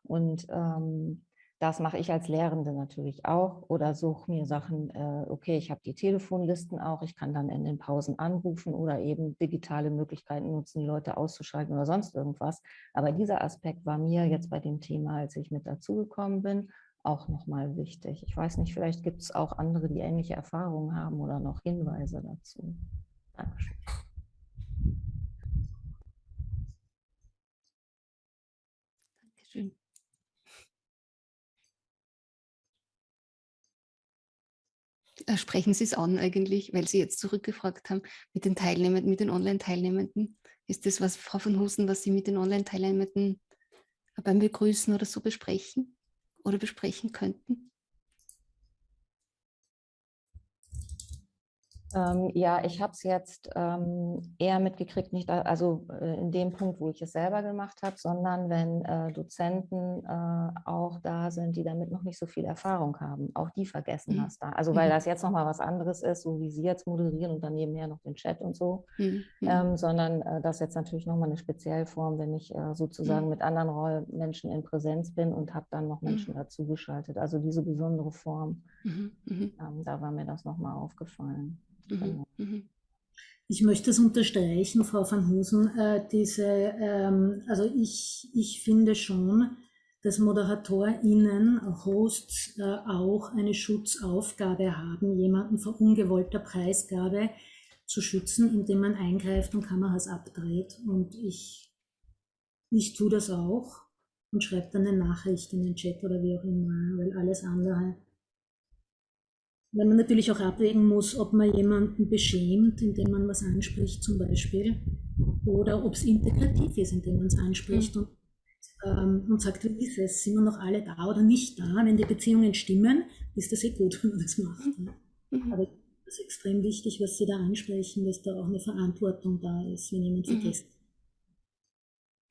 Und ähm, das mache ich als Lehrende natürlich auch oder suche mir Sachen, äh, okay, ich habe die Telefonlisten auch, ich kann dann in den Pausen anrufen oder eben digitale Möglichkeiten nutzen, die Leute auszuschalten oder sonst irgendwas. Aber dieser Aspekt war mir jetzt bei dem Thema, als ich mit dazugekommen bin, auch nochmal wichtig. Ich weiß nicht, vielleicht gibt es auch andere, die ähnliche Erfahrungen haben oder noch Hinweise dazu. Dankeschön. Dankeschön. Äh, sprechen Sie es an eigentlich, weil Sie jetzt zurückgefragt haben mit den Teilnehmenden, mit den Online-Teilnehmenden. Ist das was, Frau von Husen, was Sie mit den Online-Teilnehmenden beim Begrüßen oder so besprechen oder besprechen könnten? Ähm, ja, ich habe es jetzt ähm, eher mitgekriegt, nicht da, also äh, in dem Punkt, wo ich es selber gemacht habe, sondern wenn äh, Dozenten äh, auch da sind, die damit noch nicht so viel Erfahrung haben. Auch die vergessen mhm. das da. Also weil mhm. das jetzt nochmal was anderes ist, so wie Sie jetzt moderieren und dann nebenher noch den Chat und so, mhm. mhm. ähm, sondern äh, das jetzt natürlich nochmal eine Speziellform, wenn ich äh, sozusagen mhm. mit anderen Menschen in Präsenz bin und habe dann noch Menschen mhm. dazugeschaltet. Also diese besondere Form, ähm, da war mir das nochmal aufgefallen. Mhm. Genau. Mhm. Ich möchte es unterstreichen, Frau van Husen, äh, diese, ähm, also ich, ich finde schon, dass ModeratorInnen, Hosts äh, auch eine Schutzaufgabe haben, jemanden vor ungewollter Preisgabe zu schützen, indem man eingreift und Kameras abdreht. Und ich, ich tue das auch und schreibe dann eine Nachricht in den Chat oder wie auch immer, weil alles andere weil man natürlich auch abwägen muss, ob man jemanden beschämt, indem man was anspricht zum Beispiel, oder ob es integrativ ist, indem man es anspricht mhm. und, ähm, und sagt, wie ist es, sind wir noch alle da oder nicht da? Wenn die Beziehungen stimmen, ist das eh gut, wenn man das macht. Ne? Mhm. Aber es ist extrem wichtig, was Sie da ansprechen, dass da auch eine Verantwortung da ist, wenn jemand mhm. vergisst.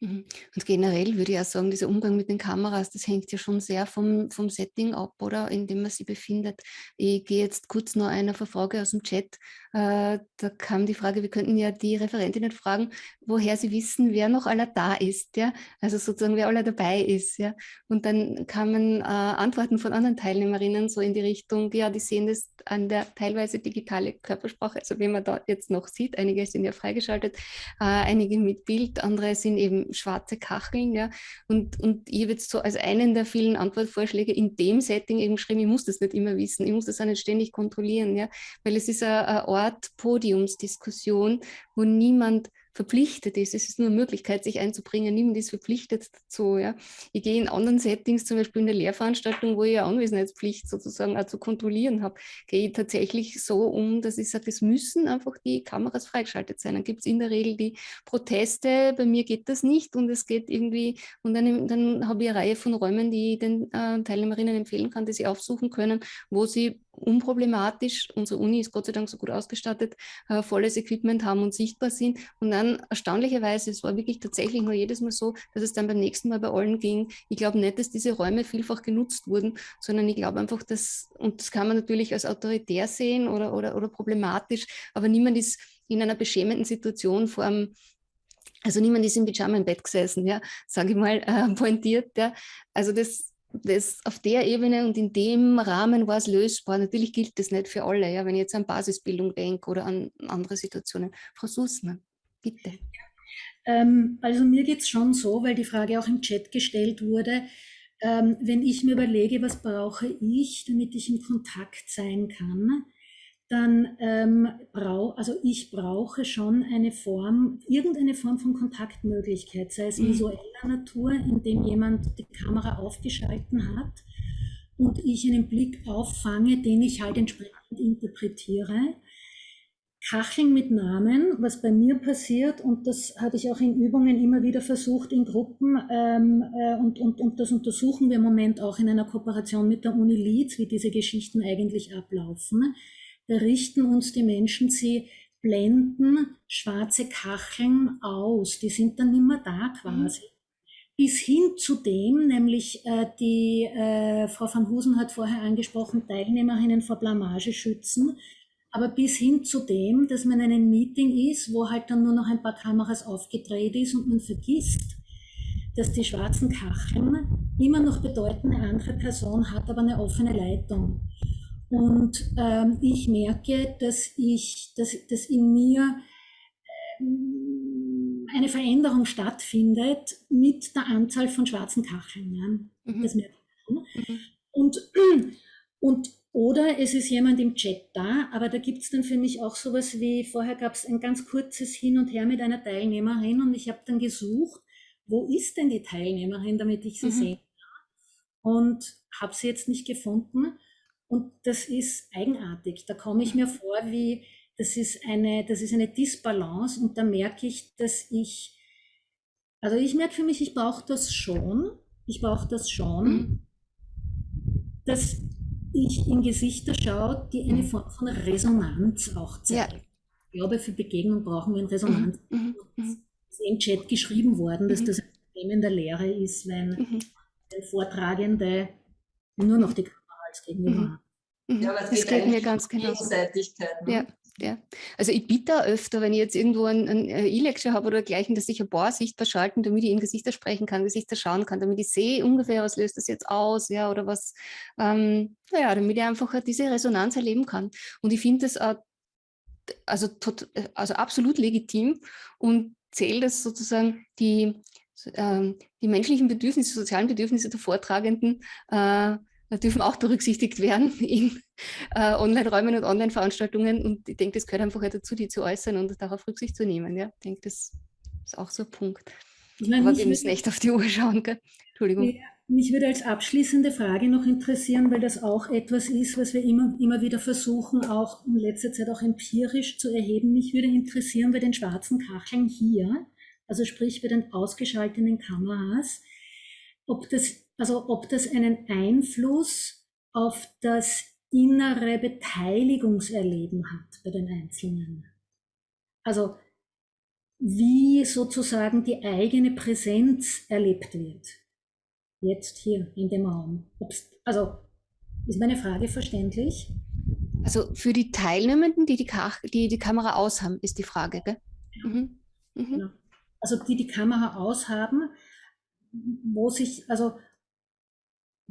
Mhm. Und generell würde ich auch sagen, dieser Umgang mit den Kameras, das hängt ja schon sehr vom, vom Setting ab, oder, in dem man sich befindet. Ich gehe jetzt kurz noch einer Frage aus dem Chat. Äh, da kam die Frage, wir könnten ja die Referentinnen fragen, woher sie wissen, wer noch aller da ist, ja, also sozusagen, wer aller dabei ist, ja. Und dann kamen äh, Antworten von anderen Teilnehmerinnen so in die Richtung, ja, die sehen das an der teilweise digitale Körpersprache, also wenn man da jetzt noch sieht, einige sind ja freigeschaltet, äh, einige mit Bild, andere sind eben schwarze Kacheln, ja. Und, und ich habe jetzt so als einen der vielen Antwortvorschläge in dem Setting eben geschrieben, ich muss das nicht immer wissen, ich muss das auch nicht ständig kontrollieren, ja, weil es ist eine Art Podiumsdiskussion, wo niemand verpflichtet ist. Es ist nur eine Möglichkeit, sich einzubringen. Niemand ist verpflichtet dazu. Ja. Ich gehe in anderen Settings, zum Beispiel in der Lehrveranstaltung, wo ich eine Anwesenheitspflicht sozusagen auch zu kontrollieren habe, gehe ich tatsächlich so um, dass ich sage, es müssen einfach die Kameras freigeschaltet sein. Dann gibt es in der Regel die Proteste, bei mir geht das nicht und es geht irgendwie, und dann, dann habe ich eine Reihe von Räumen, die ich den äh, Teilnehmerinnen empfehlen kann, die sie aufsuchen können, wo sie unproblematisch, unsere Uni ist Gott sei Dank so gut ausgestattet, äh, volles Equipment haben und sichtbar sind. Und dann erstaunlicherweise, es war wirklich tatsächlich nur jedes Mal so, dass es dann beim nächsten Mal bei allen ging. Ich glaube nicht, dass diese Räume vielfach genutzt wurden, sondern ich glaube einfach, dass, und das kann man natürlich als autoritär sehen oder, oder, oder problematisch, aber niemand ist in einer beschämenden Situation vor einem also niemand ist im Pyjama im Bett gesessen, ja, sage ich mal, äh, pointiert. Ja. Also das, das auf der Ebene und in dem Rahmen war es lösbar. Natürlich gilt das nicht für alle, ja, wenn ich jetzt an Basisbildung denke oder an andere Situationen. Frau Sussmann, bitte. Ähm, also mir geht es schon so, weil die Frage auch im Chat gestellt wurde, ähm, wenn ich mir überlege, was brauche ich, damit ich in Kontakt sein kann, dann ähm, brau, also ich brauche schon eine Form, irgendeine Form von Kontaktmöglichkeit, sei es mhm. visueller Natur, indem jemand die Kamera aufgeschalten hat und ich einen Blick auffange, den ich halt entsprechend interpretiere. Kacheln mit Namen, was bei mir passiert, und das hatte ich auch in Übungen immer wieder versucht in Gruppen, ähm, äh, und, und, und das untersuchen wir im Moment auch in einer Kooperation mit der Uni Leeds, wie diese Geschichten eigentlich ablaufen richten uns die Menschen, sie blenden schwarze Kacheln aus, die sind dann immer da quasi. Mhm. Bis hin zu dem, nämlich äh, die äh, Frau van Husen hat vorher angesprochen, Teilnehmerinnen vor Blamage schützen, aber bis hin zu dem, dass man in einem Meeting ist, wo halt dann nur noch ein paar Kameras aufgedreht ist und man vergisst, dass die schwarzen Kacheln immer noch bedeuten, eine andere Person hat aber eine offene Leitung. Und ähm, ich merke, dass, ich, dass, dass in mir ähm, eine Veränderung stattfindet mit der Anzahl von schwarzen Kacheln. Ja? Mhm. Das merke ich. Mhm. Und, und, oder es ist jemand im Chat da, aber da gibt es dann für mich auch sowas wie, vorher gab es ein ganz kurzes Hin und Her mit einer Teilnehmerin und ich habe dann gesucht, wo ist denn die Teilnehmerin, damit ich sie mhm. sehe. Und habe sie jetzt nicht gefunden. Und das ist eigenartig. Da komme ich mir vor, wie das ist eine, das ist eine Disbalance und da merke ich, dass ich, also ich merke für mich, ich brauche das schon. Ich brauche das schon. Mhm. Dass ich in Gesichter schaue, die eine Form von Resonanz auch zeigen. Ja. Ich glaube, für Begegnung brauchen wir eine Resonanz. Mhm. Mhm. Es ist im Chat geschrieben worden, dass mhm. das ein Problem in der Lehre ist, wenn, mhm. Vortragende nur noch die Kamera als Gegenüber haben. Mhm. Ja, das geht, geht mir ganz genau. Gegenseitigkeit. Ne? Ja. Ja. Also ich bitte öfter, wenn ich jetzt irgendwo ein, äh, E-Lecture habe oder dergleichen, dass ich ein paar sichtbar schalten, damit ich in Gesichter sprechen kann, Gesichter schauen kann, damit ich sehe ungefähr, was löst das jetzt aus, ja, oder was, ähm, naja, damit ich einfach diese Resonanz erleben kann. Und ich finde das auch, also, tot, also absolut legitim und zähle das sozusagen die, ähm, die menschlichen Bedürfnisse, sozialen Bedürfnisse der Vortragenden äh, dürfen auch berücksichtigt werden in äh, Online-Räumen und Online-Veranstaltungen. Und ich denke, das gehört einfach dazu, die zu äußern und darauf Rücksicht zu nehmen. Ja? Ich denke, das ist auch so ein Punkt. Meine, Aber wir müssen echt auf die Uhr schauen. Gell? Entschuldigung. Ja, mich würde als abschließende Frage noch interessieren, weil das auch etwas ist, was wir immer, immer wieder versuchen, auch in letzter Zeit auch empirisch zu erheben. Mich würde interessieren bei den schwarzen Kacheln hier, also sprich bei den ausgeschalteten Kameras, ob das also ob das einen Einfluss auf das innere Beteiligungserleben hat bei den Einzelnen. Also wie sozusagen die eigene Präsenz erlebt wird. Jetzt hier in dem Raum. Ob's, also ist meine Frage verständlich? Also für die Teilnehmenden, die die, die, die Kamera aus haben, ist die Frage, gell? Ja. Mhm. Mhm. Genau. Also die die Kamera aus haben, wo sich, also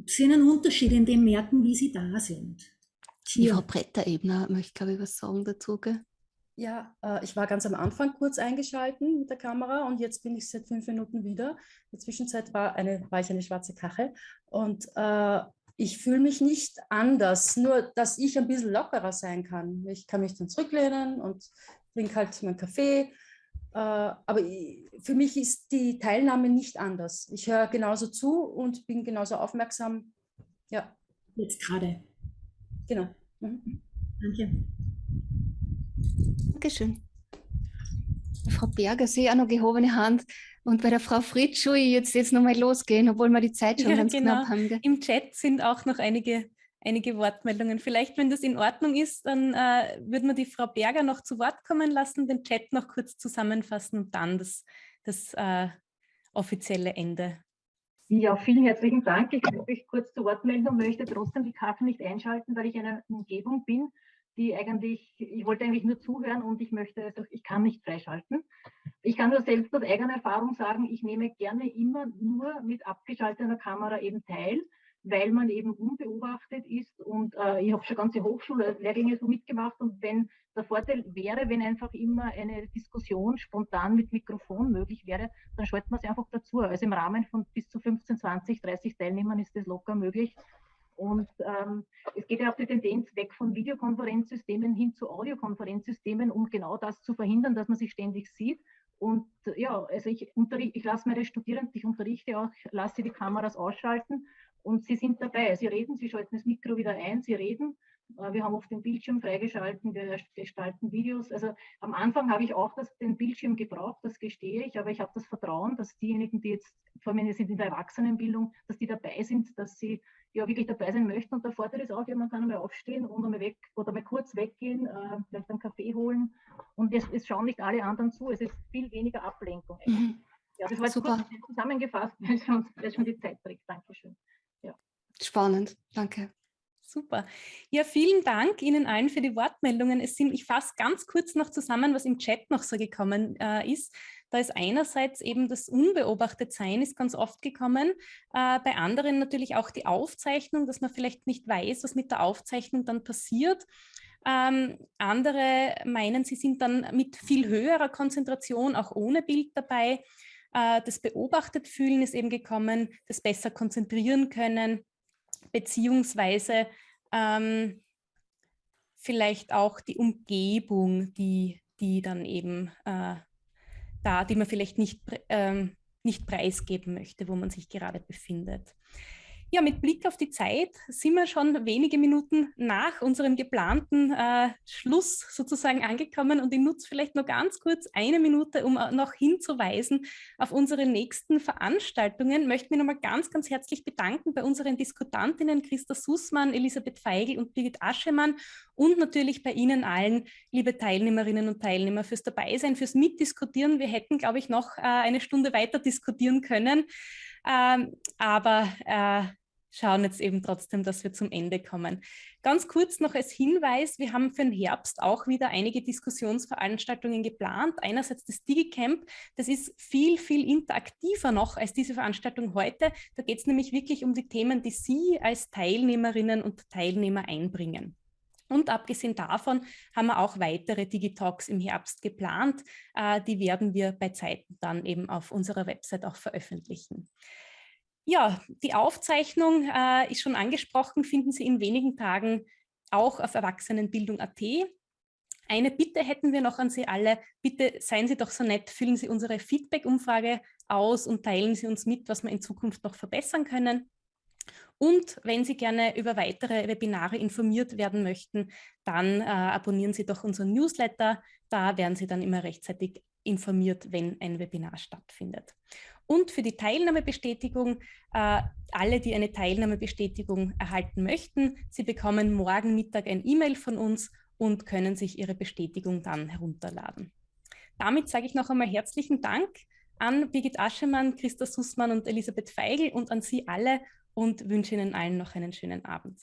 Sie einen Unterschied in dem merken, wie sie da sind. Die Frau Bretter-Ebner möchte, glaube ich, was sagen dazu. Gell? Ja, äh, ich war ganz am Anfang kurz eingeschalten mit der Kamera und jetzt bin ich seit fünf Minuten wieder. In der Zwischenzeit war, eine, war ich eine schwarze Kachel und äh, ich fühle mich nicht anders, nur dass ich ein bisschen lockerer sein kann. Ich kann mich dann zurücklehnen und trinke halt meinen Kaffee aber für mich ist die Teilnahme nicht anders. Ich höre genauso zu und bin genauso aufmerksam. Ja. Jetzt gerade. Genau. Mhm. Danke. Dankeschön. Frau Berger, Sie auch noch gehobene Hand. Und bei der Frau Fritsch, jetzt, jetzt nochmal losgehen, obwohl wir die Zeit schon ja, ganz genau. knapp haben. Gell? Im Chat sind auch noch einige einige Wortmeldungen. Vielleicht, wenn das in Ordnung ist, dann äh, würde man die Frau Berger noch zu Wort kommen lassen, den Chat noch kurz zusammenfassen und dann das, das äh, offizielle Ende. Ja, vielen herzlichen Dank. Ich möchte mich kurz zu Wort melden und möchte trotzdem die Kaffee nicht einschalten, weil ich in einer Umgebung bin, die eigentlich, ich wollte eigentlich nur zuhören und ich möchte, also ich kann nicht freischalten. Ich kann nur selbst aus eigener Erfahrung sagen, ich nehme gerne immer nur mit abgeschalteter Kamera eben teil weil man eben unbeobachtet ist und äh, ich habe schon ganze Hochschullehrgänge so mitgemacht und wenn der Vorteil wäre, wenn einfach immer eine Diskussion spontan mit Mikrofon möglich wäre, dann schaltet man sie einfach dazu. Also im Rahmen von bis zu 15, 20, 30 Teilnehmern ist das locker möglich. Und ähm, es geht ja auch die Tendenz weg von Videokonferenzsystemen hin zu Audiokonferenzsystemen, um genau das zu verhindern, dass man sich ständig sieht. Und ja, also ich, ich lasse meine Studierenden, ich unterrichte auch, lasse die Kameras ausschalten und sie sind dabei. Sie reden, sie schalten das Mikro wieder ein, sie reden. Äh, wir haben oft den Bildschirm freigeschalten, wir gestalten Videos. Also am Anfang habe ich auch das, den Bildschirm gebraucht, das gestehe ich, aber ich habe das Vertrauen, dass diejenigen, die jetzt, vor allem sind in der Erwachsenenbildung, dass die dabei sind, dass sie ja wirklich dabei sein möchten. Und der Vorteil ist auch, ja, man kann einmal aufstehen und einmal weg oder mal kurz weggehen, äh, vielleicht einen Kaffee holen. Und es, es, schauen nicht alle anderen zu. Es ist viel weniger Ablenkung. Mhm. Ja, das war Super. kurz zusammengefasst, weil schon, weil schon die Zeit trägt. Dankeschön. Spannend, danke. Super. Ja, vielen Dank Ihnen allen für die Wortmeldungen. Es sind, ich fasse ganz kurz noch zusammen, was im Chat noch so gekommen äh, ist. Da ist einerseits eben das Unbeobachtetsein ist ganz oft gekommen, äh, bei anderen natürlich auch die Aufzeichnung, dass man vielleicht nicht weiß, was mit der Aufzeichnung dann passiert. Ähm, andere meinen, sie sind dann mit viel höherer Konzentration auch ohne Bild dabei. Äh, das Beobachtet fühlen ist eben gekommen, das besser konzentrieren können, beziehungsweise ähm, vielleicht auch die Umgebung, die, die dann eben äh, da, die man vielleicht nicht, ähm, nicht preisgeben möchte, wo man sich gerade befindet. Ja, mit Blick auf die Zeit sind wir schon wenige Minuten nach unserem geplanten äh, Schluss sozusagen angekommen und ich nutze vielleicht noch ganz kurz eine Minute, um äh, noch hinzuweisen auf unsere nächsten Veranstaltungen. Ich möchte mich nochmal ganz, ganz herzlich bedanken bei unseren Diskutantinnen Christa Sussmann, Elisabeth Feigl und Birgit Aschemann und natürlich bei Ihnen allen, liebe Teilnehmerinnen und Teilnehmer, fürs Dabeisein, fürs Mitdiskutieren. Wir hätten, glaube ich, noch äh, eine Stunde weiter diskutieren können. Ähm, aber äh, schauen jetzt eben trotzdem, dass wir zum Ende kommen. Ganz kurz noch als Hinweis, wir haben für den Herbst auch wieder einige Diskussionsveranstaltungen geplant. Einerseits das DigiCamp, das ist viel, viel interaktiver noch als diese Veranstaltung heute. Da geht es nämlich wirklich um die Themen, die Sie als Teilnehmerinnen und Teilnehmer einbringen. Und abgesehen davon haben wir auch weitere Digitalks im Herbst geplant. Äh, die werden wir bei Zeiten dann eben auf unserer Website auch veröffentlichen. Ja, die Aufzeichnung äh, ist schon angesprochen, finden Sie in wenigen Tagen auch auf Erwachsenenbildung.at. Eine Bitte hätten wir noch an Sie alle. Bitte seien Sie doch so nett, füllen Sie unsere Feedback-Umfrage aus und teilen Sie uns mit, was wir in Zukunft noch verbessern können. Und wenn Sie gerne über weitere Webinare informiert werden möchten, dann äh, abonnieren Sie doch unseren Newsletter. Da werden Sie dann immer rechtzeitig informiert, wenn ein Webinar stattfindet. Und für die Teilnahmebestätigung, äh, alle, die eine Teilnahmebestätigung erhalten möchten, Sie bekommen morgen Mittag ein E-Mail von uns und können sich Ihre Bestätigung dann herunterladen. Damit sage ich noch einmal herzlichen Dank an Birgit Aschemann, Christa Sussmann und Elisabeth Feigl und an Sie alle und wünsche Ihnen allen noch einen schönen Abend.